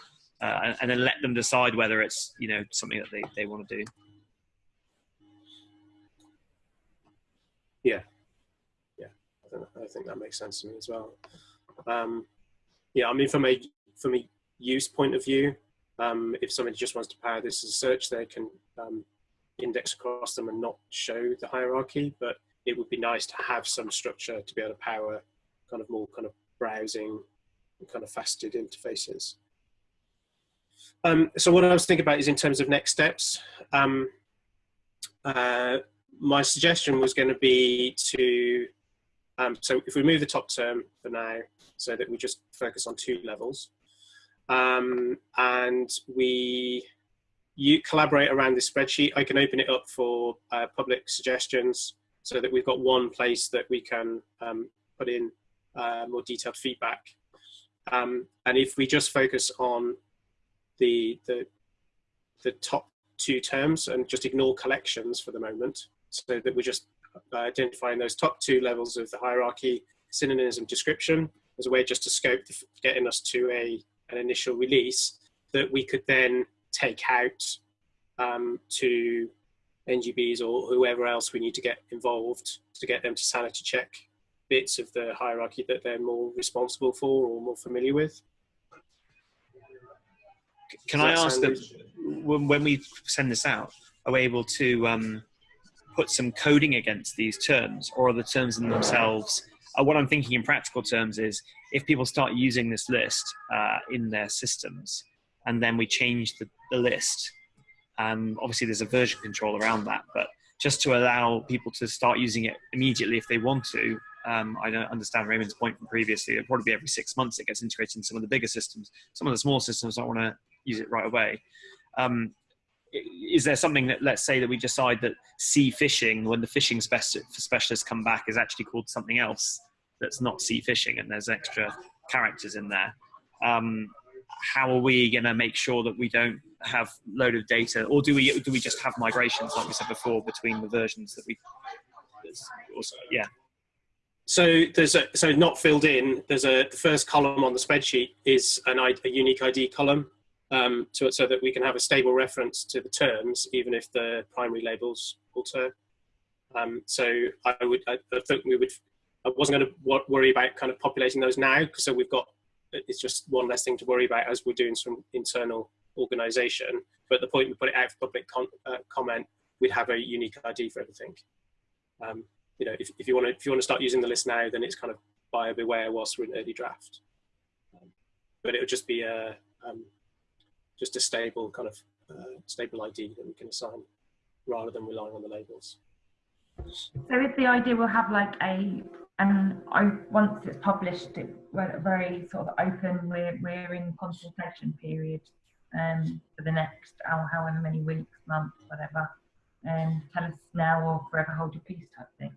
Uh, and, then let them decide whether it's you know something that they, they want to do. I think, I think that makes sense to me as well. Um, yeah, I mean, from a from a use point of view, um, if somebody just wants to power this as a search, they can um, index across them and not show the hierarchy. But it would be nice to have some structure to be able to power kind of more kind of browsing kind of faceted interfaces. Um, so what I was thinking about is in terms of next steps. Um, uh, my suggestion was going to be to um, so if we move the top term for now, so that we just focus on two levels, um, and we you collaborate around this spreadsheet, I can open it up for uh, public suggestions so that we've got one place that we can um, put in uh, more detailed feedback. Um, and if we just focus on the, the, the top two terms and just ignore collections for the moment, so that we're just uh, identifying those top two levels of the hierarchy, synonyms and description, as a way just to scope getting us to a an initial release that we could then take out um, to NGBs or whoever else we need to get involved to get them to sanity check bits of the hierarchy that they're more responsible for or more familiar with. Can I ask that when, when we send this out, are we able to um, put some coding against these terms, or are the terms in themselves? Uh, what I'm thinking in practical terms is, if people start using this list uh, in their systems, and then we change the, the list. Um, obviously, there's a version control around that, but just to allow people to start using it immediately if they want to. Um, I don't understand Raymond's point from previously. It'll probably be every six months it gets integrated in some of the bigger systems. Some of the small systems don't want to use it right away. Um, is there something that let's say that we decide that sea fishing when the fishing specialists come back is actually called something else that's not sea fishing and there's extra characters in there um, how are we going to make sure that we don't have load of data or do we do we just have migrations like we said before between the versions that we also, yeah. So there's a so not filled in there's a the first column on the spreadsheet is an a unique id column um, to, so that we can have a stable reference to the terms even if the primary labels alter. Um, so i would i, I think we would i wasn't going to worry about kind of populating those now because so we've got it's just one less thing to worry about as we're doing some internal organization. But the point we put it out for public uh, comment, we'd have a unique ID for everything. Um, you know, if, if you want to if you want to start using the list now, then it's kind of buyer beware whilst we're in early draft. Um, but it would just be a um, just a stable kind of uh, stable ID that we can assign rather than relying on the labels. So is the idea we'll have like a and I, once it's published, it very sort of open. We're we're in consultation period um, for the next however many weeks, months, whatever. And um, tell us now or forever hold your peace type thing.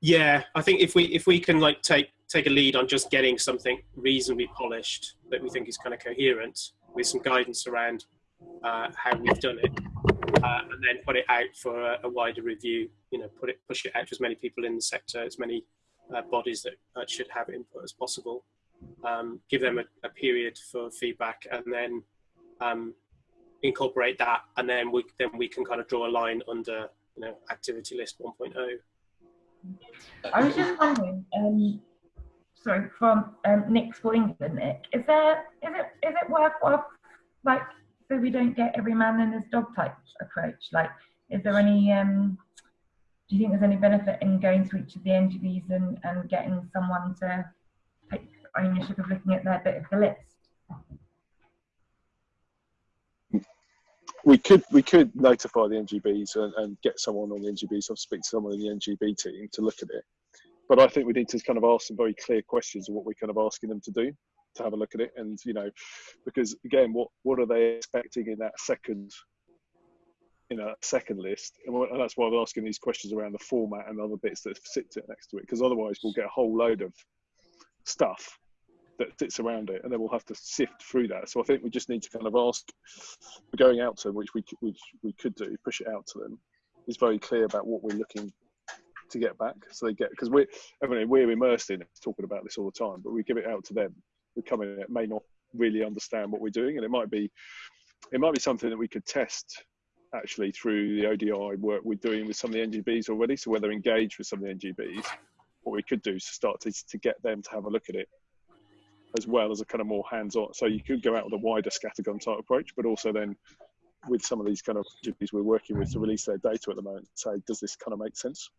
Yeah, I think if we if we can like take take a lead on just getting something reasonably polished that we think is kind of coherent with some guidance around uh, how we've done it, uh, and then put it out for a, a, wider review. You know, put it push it out to as many people in the sector, as many uh, bodies that should have input as possible. Um, give them a, a, period for feedback, and then um, incorporate that, and then we then we can kind of draw a line under you know activity list 1.0. I was just wondering, um, sorry, from um, Nick Sport England, Nick, is there is it is it worthwhile like so we don't get every man and his dog type approach? Like, is there any um, do you think there's any benefit in going to each of the NGBs and, and getting someone to take ownership of looking at their bit of the list? We could we could notify the NGBs and, and get someone on the NGBs or speak to someone in the NGB team to look at it. But I think we need to kind of ask some very clear questions of what we're kind of asking them to do to have a look at it and you know because again what what are they expecting in that second in a second list, and that's why I'm asking these questions around the format and other bits that sit next to it, because otherwise we'll get a whole load of stuff that sits around it, and then we'll have to sift through that. So I think we just need to kind of ask, going out to them, which we which we could do, push it out to them, is very clear about what we're looking to get back. So they get because we're I mean, we're immersed in it, talking about this all the time, but we give it out to them. We come in, it may not really understand what we're doing, and it might be it might be something that we could test actually through the ODI work we're doing with some of the NGBs already. So whether engaged with some of the NGBs, what we could do is start to, to get them to have a look at it as well as a kind of more hands-on. So you could go out with a wider scattergun type approach, but also then with some of these kind of NGBs we're working with to release their data at the moment, say, does this kind of make sense?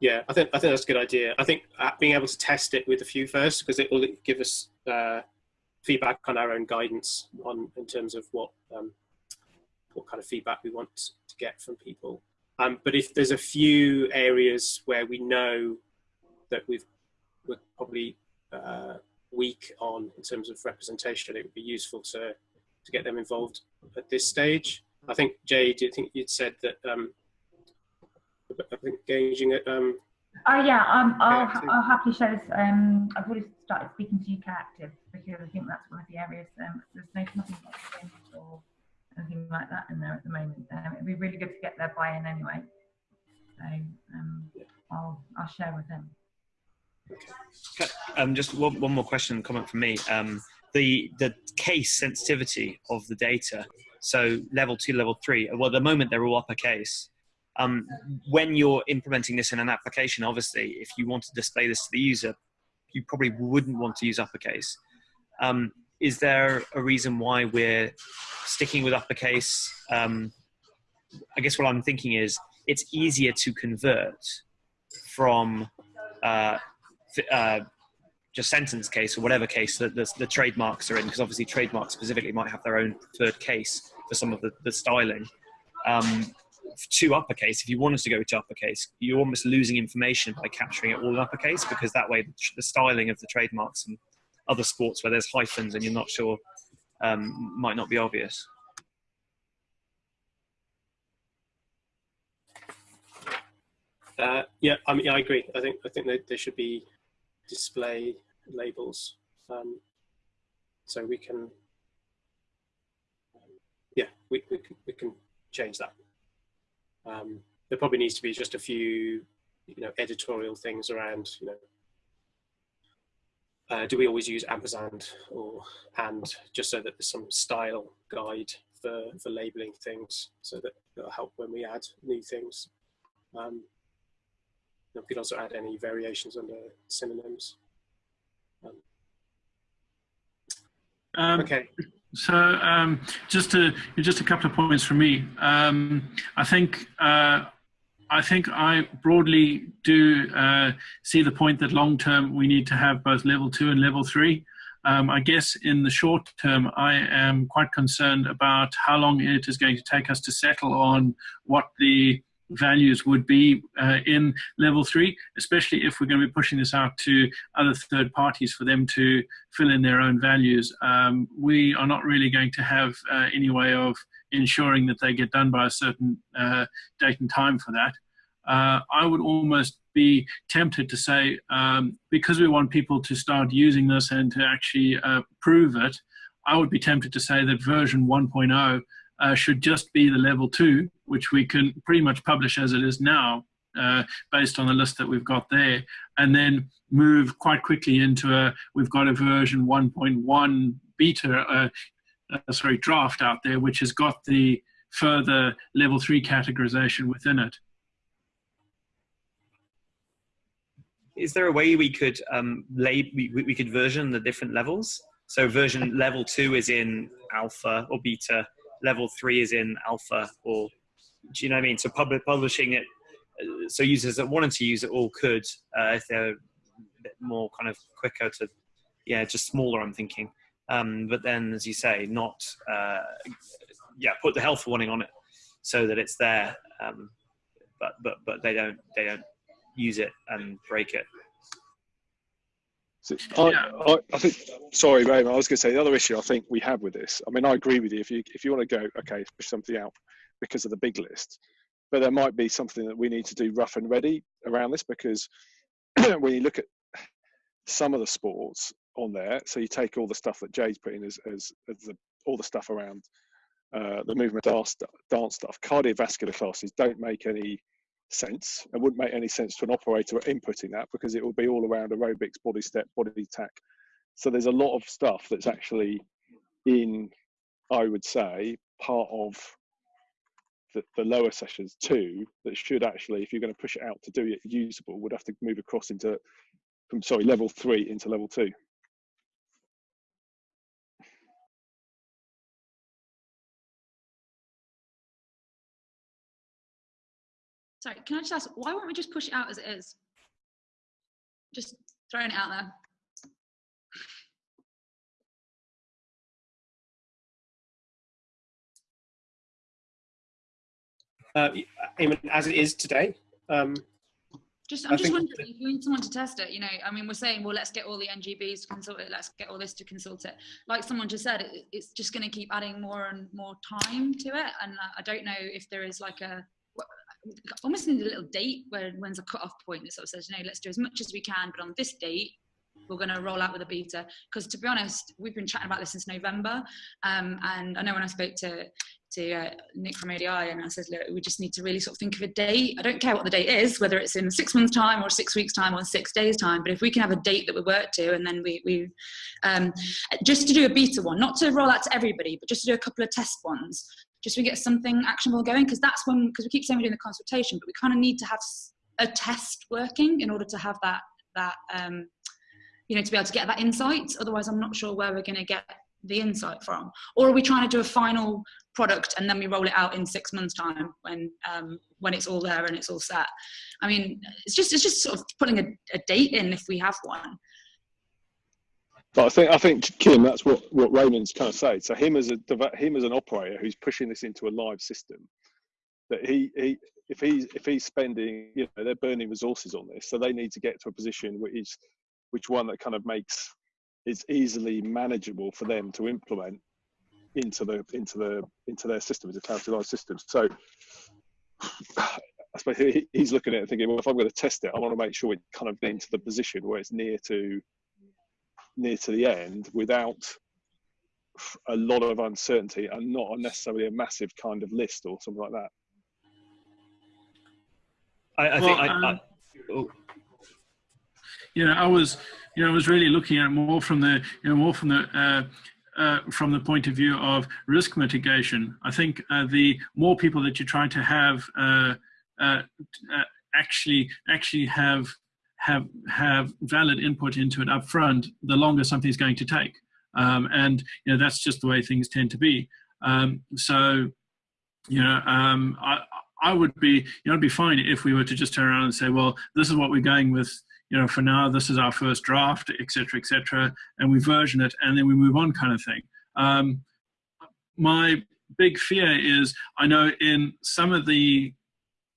Yeah, I think I think that's a good idea. I think uh, being able to test it with a few first because it will give us uh, feedback on our own guidance on in terms of what um, what kind of feedback we want to get from people. Um, but if there's a few areas where we know that we've we're probably uh, weak on in terms of representation, it would be useful to to get them involved at this stage. I think Jay, do you think you'd said that? Um, I think engaging at um, Oh yeah, um, I'll, I'll happily share this. Um, I've already started speaking to UK Active because I think that's one of the areas. Um, there's no, nothing like or anything like that in there at the moment. Um, it'd be really good to get their buy-in anyway. So um, I'll I'll share with them. Um, just one, one more question, comment from me. Um, the the case sensitivity of the data. So level two, level three. Well, at the moment they're all uppercase um, when you're implementing this in an application, obviously, if you want to display this to the user, you probably wouldn't want to use uppercase. Um, is there a reason why we're sticking with uppercase? Um, I guess what I'm thinking is it's easier to convert from uh, uh, just sentence case or whatever case that the, the trademarks are in, because obviously trademarks specifically might have their own preferred case for some of the, the styling. Um, to uppercase, if you wanted to go to uppercase, you're almost losing information by capturing it all in uppercase because that way the styling of the trademarks and other sports where there's hyphens and you're not sure um, might not be obvious. Uh, yeah, I mean, I agree. I think I think that there should be display labels, um, so we can, yeah, we we can, we can change that. Um, there probably needs to be just a few, you know, editorial things around, you know, uh, do we always use ampersand or and just so that there's some style guide for, for labeling things so that it'll help when we add new things. Um, we could also add any variations under synonyms. Um, Um, okay. So um, just to just a couple of points from me. Um, I think uh, I think I broadly do uh, see the point that long term we need to have both level two and level three. Um, I guess in the short term, I am quite concerned about how long it is going to take us to settle on what the values would be uh, in level three, especially if we're going to be pushing this out to other third parties for them to fill in their own values. Um, we are not really going to have uh, any way of ensuring that they get done by a certain uh, date and time for that. Uh, I would almost be tempted to say, um, because we want people to start using this and to actually uh, prove it, I would be tempted to say that version 1.0 uh, should just be the level two, which we can pretty much publish as it is now, uh, based on the list that we've got there, and then move quite quickly into a, we've got a version 1.1 beta, uh, uh, sorry, draft out there, which has got the further level three categorization within it. Is there a way we could um, lay, we, we could version the different levels? So version level two is in alpha or beta, level three is in alpha or do you know what I mean? So public publishing it, uh, so users that wanted to use it all could, uh, if they're a bit more kind of quicker to, yeah, just smaller. I'm thinking, um, but then as you say, not, uh, yeah, put the health warning on it so that it's there, um, but but but they don't they don't use it and break it. So I, I, I, think. Sorry, Raymond. I was going to say the other issue I think we have with this. I mean, I agree with you. If you if you want to go, okay, push something out because of the big list, but there might be something that we need to do rough and ready around this because <clears throat> when you look at some of the sports on there, so you take all the stuff that Jay's put in as as, as the, all the stuff around uh, the movement dance, dance stuff, cardiovascular classes don't make any sense and wouldn't make any sense to an operator inputting that because it will be all around aerobics, body step, body attack. So there's a lot of stuff that's actually in, I would say, part of the, the lower sessions too that should actually, if you're going to push it out to do it usable, would have to move across into from sorry level three into level two. Sorry, can I just ask, why won't we just push it out as it is? Just throwing it out there. Uh, I mean, as it is today. Um, just, I'm I just wondering if you need someone to test it. You know, I mean, we're saying, well, let's get all the NGBs to consult it. Let's get all this to consult it. Like someone just said, it, it's just going to keep adding more and more time to it. And I don't know if there is like a almost need a little date where when's a cut-off point that sort of says, you know, let's do as much as we can, but on this date, we're going to roll out with a beta. Because to be honest, we've been chatting about this since November, um, and I know when I spoke to to uh, Nick from ADI, and I said, look, we just need to really sort of think of a date. I don't care what the date is, whether it's in six months' time or six weeks' time or six days' time, but if we can have a date that we work to, and then we we um, just to do a beta one, not to roll out to everybody, but just to do a couple of test ones, just we get something actionable going because that's when because we keep saying we're doing the consultation but we kind of need to have a test working in order to have that that um, you know to be able to get that insight. Otherwise i'm not sure where we're going to get the insight from. Or are we trying to do a final product and then we roll it out in six months time when um, when it's all there and it's all set? I mean it's just it's just sort of putting a, a date in if we have one But I think I think Kim, that's what what Raymond's kind of saying. So him as a him as an operator who's pushing this into a live system, that he he if he's if he's spending you know they're burning resources on this, so they need to get to a position which is which one that kind of makes is easily manageable for them to implement into the into the into their system as a cloud system. So I suppose he's looking at it thinking, well, if I'm going to test it, I want to make sure it kind of into the position where it's near to near to the end without a lot of uncertainty and not necessarily a massive kind of list or something like that. I, I well, think. I, um, I, oh. You know, I was, you know, I was really looking at more from the, you know, more from the, uh, uh, from the point of view of risk mitigation. I think uh, the more people that you try to have uh, uh, uh, actually actually have have have valid input into it up front, the longer something's going to take. Um, and you know that's just the way things tend to be. Um, so you know, um, I I would be you know it'd be fine if we were to just turn around and say, well, this is what we're going with you know, for now, this is our first draft, et cetera, et cetera, and we version it and then we move on kind of thing. Um, my big fear is I know in some of the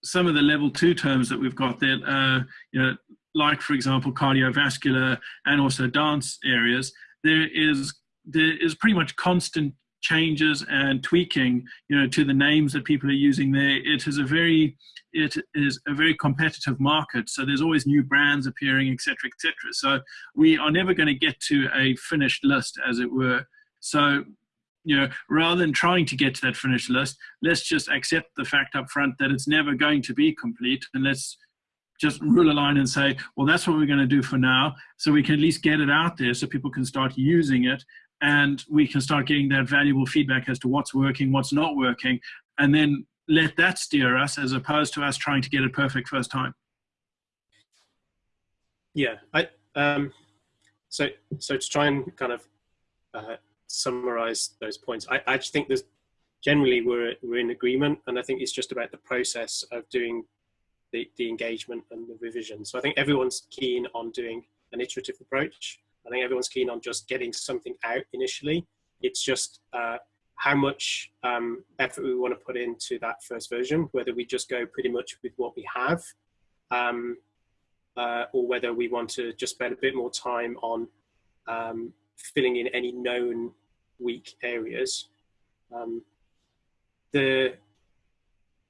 some of the level two terms that we've got that, uh, you know, like for example, cardiovascular and also dance areas, there is there is pretty much constant changes and tweaking, you know, to the names that people are using there. It is a very, it is a very competitive market. So there's always new brands appearing, etc., etc. So we are never going to get to a finished list, as it were. So, you know, rather than trying to get to that finished list, let's just accept the fact up front that it's never going to be complete, and let's just rule a line and say, well, that's what we're going to do for now. So we can at least get it out there so people can start using it and we can start getting that valuable feedback as to what's working, what's not working, and then let that steer us as opposed to us trying to get it perfect first time. Yeah, I um, so so to try and kind of uh, summarize those points, I, I just think there's generally we're we're in agreement, and I think it's just about the process of doing the the engagement and the revision. So I think everyone's keen on doing an iterative approach I think everyone's keen on just getting something out initially. It's just uh, how much um, effort we want to put into that first version, whether we just go pretty much with what we have, um, uh, or whether we want to just spend a bit more time on um, filling in any known weak areas. Um, the,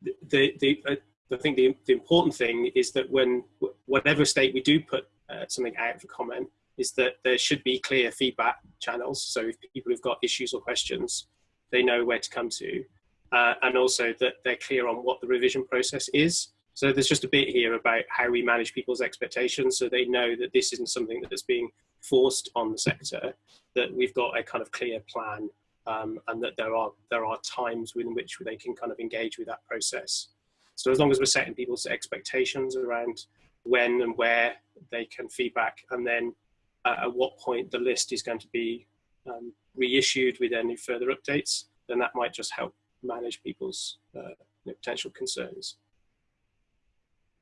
the, the, uh, I think the, the important thing is that when whatever state we do put uh, something out for comment, is that there should be clear feedback channels. So if people have got issues or questions, they know where to come to. Uh, and also that they're clear on what the revision process is. So there's just a bit here about how we manage people's expectations so they know that this isn't something that's being forced on the sector, that we've got a kind of clear plan um, and that there are, there are times within which they can kind of engage with that process. So as long as we're setting people's expectations around when and where they can feedback and then uh, at what point the list is going to be um, reissued with any further updates, then that might just help manage people's uh, potential concerns.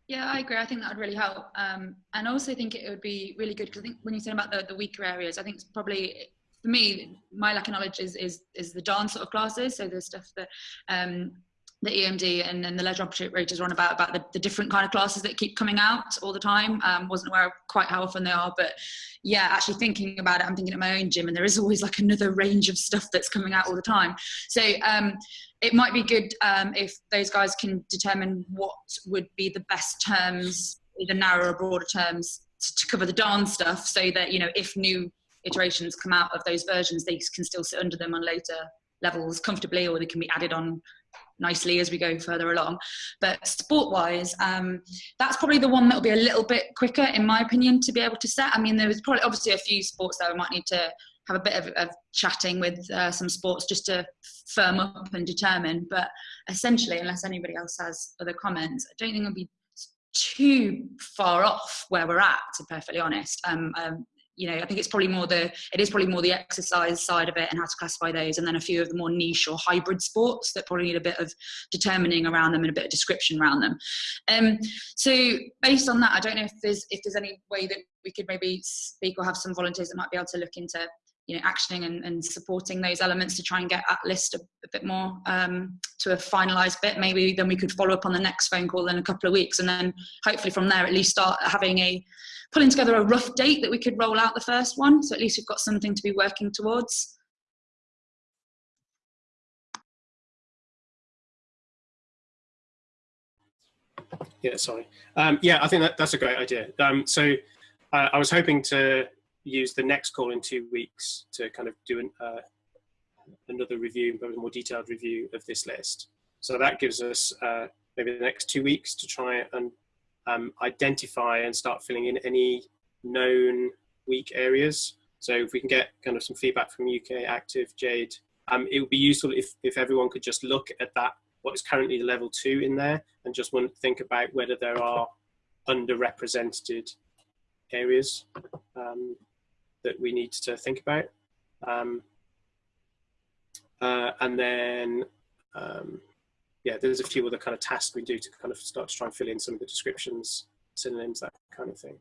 Yeah, I agree. I think that would really help. Um, and also think it would be really good because I think when you said about the, the weaker areas, I think it's probably, for me, my lack of knowledge is, is, is the dance sort of classes. So the stuff that um, the EMD and then the leisure operators are on about about the, the, different kind of classes that keep coming out all the time. Um, wasn't aware of quite how often they are, but yeah, actually thinking about it, I'm thinking at my own gym, and there is always like another range of stuff that's coming out all the time. So um, it might be good um, if those guys can determine what would be the best terms, either narrow or broader terms, to, to cover the dance stuff, so that you know if new iterations come out of those versions, they can still sit under them on later levels comfortably, or they can be added on nicely as we go further along. But sport wise, um, that's probably the one that will be a little bit quicker, in my opinion, to be able to set. I mean, there was probably obviously a few sports that we might need to have a bit of, of chatting with uh, some sports just to firm up and determine. But essentially, unless anybody else has other comments, I don't think it'll be too far off where we're at, to be perfectly honest. Um, um, you know, I think it's probably more the it is probably more the exercise side of it and how to classify those, and then a few of the more niche or hybrid sports that probably need a bit of determining around them and a bit of description around them. Um, so based on that, I don't know if there's if there's any way that we could maybe speak or have some volunteers that might be able to look into you know actioning and, and supporting those elements to try and get that list a, a bit more um, to a finalized bit. Maybe then we could follow up on the next phone call in a couple of weeks and then hopefully from there at least start having a pulling together a rough date that we could roll out the first one. So at least we've got something to be working towards. Yeah sorry. Um, yeah i think that, that's a great idea. Um, so uh, i was hoping to use the next call in two weeks to kind of do an, uh, another review, a more detailed review of this list. So that gives us uh, maybe the next two weeks to try and um, identify and start filling in any known weak areas. So if we can get kind of some feedback from UK Active, Jade, um, it would be useful if, if everyone could just look at that, what is currently level two in there, and just think about whether there are underrepresented areas. Um, that we need to think about. Um, uh, and then, um, yeah, there's a few other kind of tasks we do to kind of start to try and fill in some of the descriptions, synonyms, that kind of thing.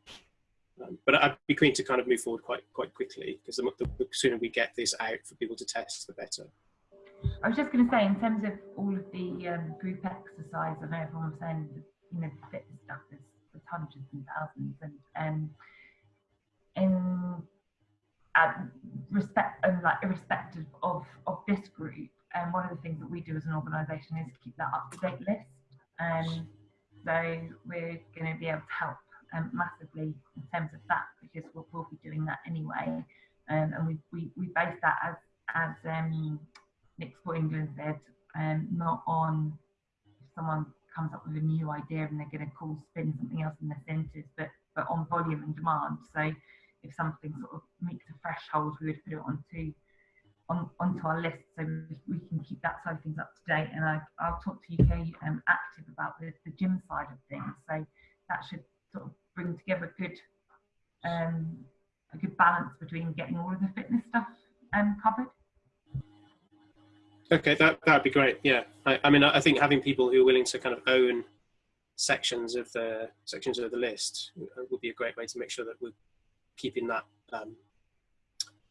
Um, but I'd be keen to kind of move forward quite quite quickly because the, the, sooner we get this out for people to test, the better. I was just going to say, in terms of all of the um, group exercise, I know everyone was saying, you know, the fitness stuff is, is hundreds and thousands, and um, in um, respect and like irrespective of of this group and one of the things that we do as an organization is keep that up to date list. And so we're going to be able to help um, massively in terms of that because we'll, we'll be doing that anyway. Um, and we, we we base that as as um, Nick Sport England said um, not on someone comes up with a new idea and they're going to call spin something else in the centres but but on volume and demand. So if something sort of meets the threshold, we would put it onto on, onto our list so we can keep that side of things up to date. And I, will talk to UK um, Active about the, the gym side of things. So that should sort of bring together good um, a good balance between getting all of the fitness stuff um, covered. Okay, that that'd be great. Yeah, I, I mean, I think having people who are willing to kind of own sections of the sections of the list would be a great way to make sure that we're keeping that um,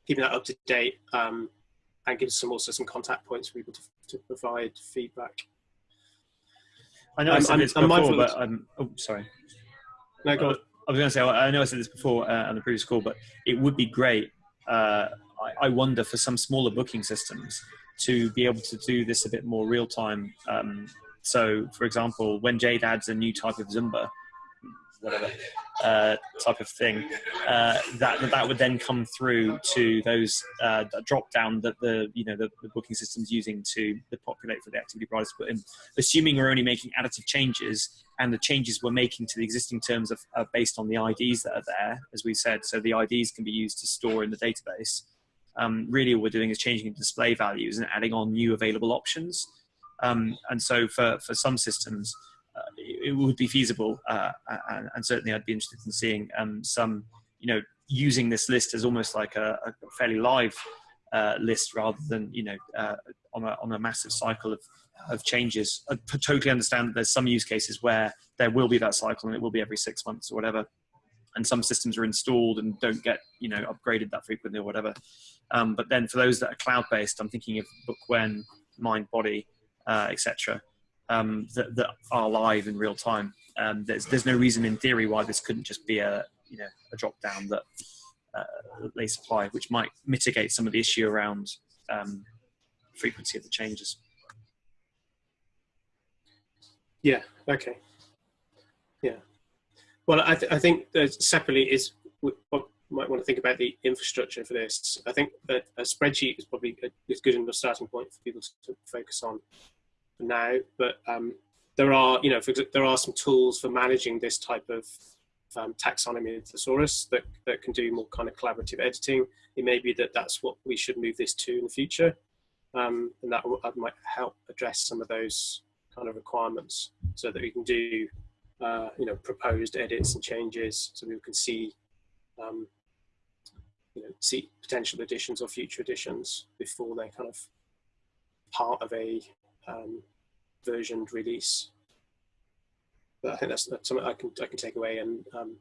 keeping that up to date um, and gives some also some contact points for people to, to provide feedback. I know I said I'm, this before, but I'm oh sorry. No, go on. I was going to say I know I said this before uh, on the previous call, but it would be great. Uh, I, I, wonder for some smaller booking systems to be able to do this a bit more real time. Um, so, for example, when Jade adds a new type of Zumba, whatever uh, type of thing, uh, that that would then come through to those uh, drop down that the you know the, the booking system's using to populate for the activity providers to put in. Assuming we're only making additive changes, and the changes we're making to the existing terms are, are based on the IDs that are there, as we said. So the IDs can be used to store in the database. Um, really, all we're doing is changing the display values and adding on new available options. Um, and so for, for some systems, uh, it would be feasible, uh, and, and, certainly I'd be interested in seeing um, some, you know, using this list as almost like a, a fairly live uh, list rather than you know on a on a massive cycle of of changes. I totally understand that there's some use cases where there will be that cycle and it will be every six months or whatever. And some systems are installed and don't get you know upgraded that frequently or whatever. Um, but then for those that are cloud based, I'm thinking of Bookwhen, Mind Body, uh, etc um, that, that, are live in real time. Um, there's, there's no reason in theory why this couldn't just be a, you know, a drop down that, uh, they supply, which might mitigate some of the issue around um, frequency of the changes. Yeah. Okay. Yeah. Well, I, th I think separately is what might want to think about the infrastructure for this. I think that a spreadsheet is probably a, is good enough starting point for people to focus on now, but um, there are, you know, for, there are some tools for managing this type of um, taxonomy of thesaurus that, that can do more kind of collaborative editing. It may be that that's what we should move this to in the future. Um, and that, that might help address some of those kind of requirements so that we can do, uh, you know, proposed edits and changes so we can see um, you know, see potential additions or future additions before they're kind of part of a um, versioned release. But I think that's, that's something I can I can take away and um,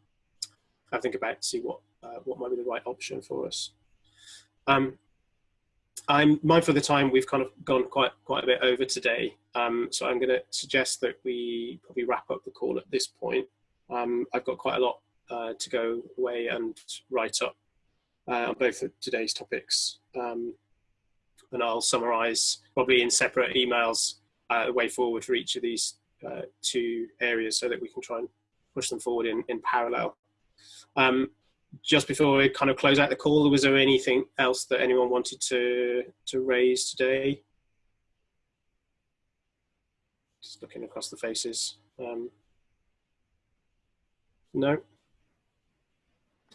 I think about to see what uh, what might be the right option for us. Um, I'm mindful of the time. We've kind of gone quite quite a bit over today, um, so I'm going to suggest that we probably wrap up the call at this point. Um, I've got quite a lot uh, to go away and write up uh, on both of today's topics, um, and I'll summarise probably in separate emails uh, way forward for each of these uh, two areas, so that we can try and push them forward in in parallel. Um, just before we kind of close out the call, was there anything else that anyone wanted to to raise today? Just looking across the faces. Um, no.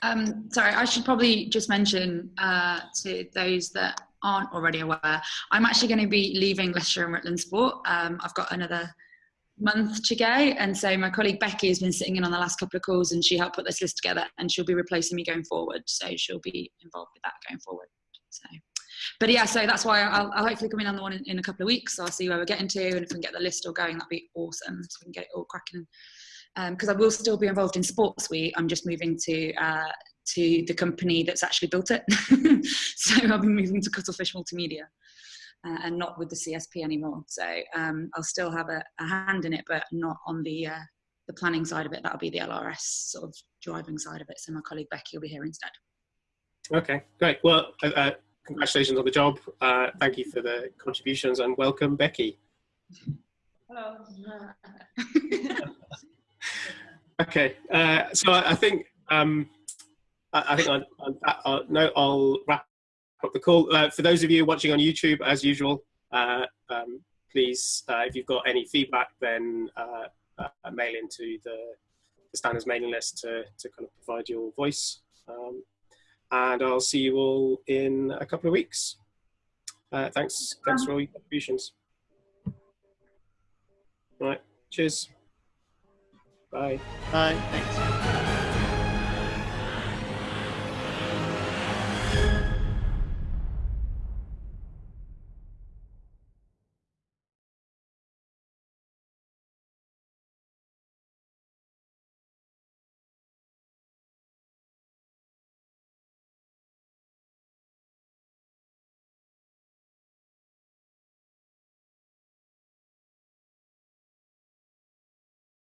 Um, sorry, I should probably just mention uh, to those that aren't already aware, I'm actually going to be leaving Leicestershire and Rutland Sport. Um, I've got another month to go. And so my colleague Becky has been sitting in on the last couple of calls and she helped put this list together and she'll be replacing me going forward. So she'll be involved with that going forward. So, but yeah, so that's why I'll, I'll hopefully come in on the one in, in, a couple of weeks. So I'll see where we're getting to and if we can get the list all going, that'd be awesome. So we can get it all cracking. Because um, I will still be involved in SportSuite. I'm just moving to uh, to the company that's actually built it. <laughs> so I'll be moving to Cuttlefish Multimedia uh, and not with the CSP anymore. So um, I'll still have a, a, hand in it, but not on the uh, the planning side of it. That'll be the LRS sort of driving side of it. So my colleague Becky will be here instead. Okay, great. Well, uh, uh congratulations on the job. Uh, thank you for the contributions and welcome, Becky. Hello. <laughs> <laughs> okay, uh, so I, think um, I, I think that note, I'll wrap up the call. Uh, for those of you watching on YouTube, as usual, uh, um, please, uh, if you've got any feedback, then uh, uh, mail into the, the, standards mailing list to, to kind of provide your voice. Um, and I'll see you all in a couple of weeks. Thanks, thanks for all your contributions. All right, cheers. Bye. Bye, thanks.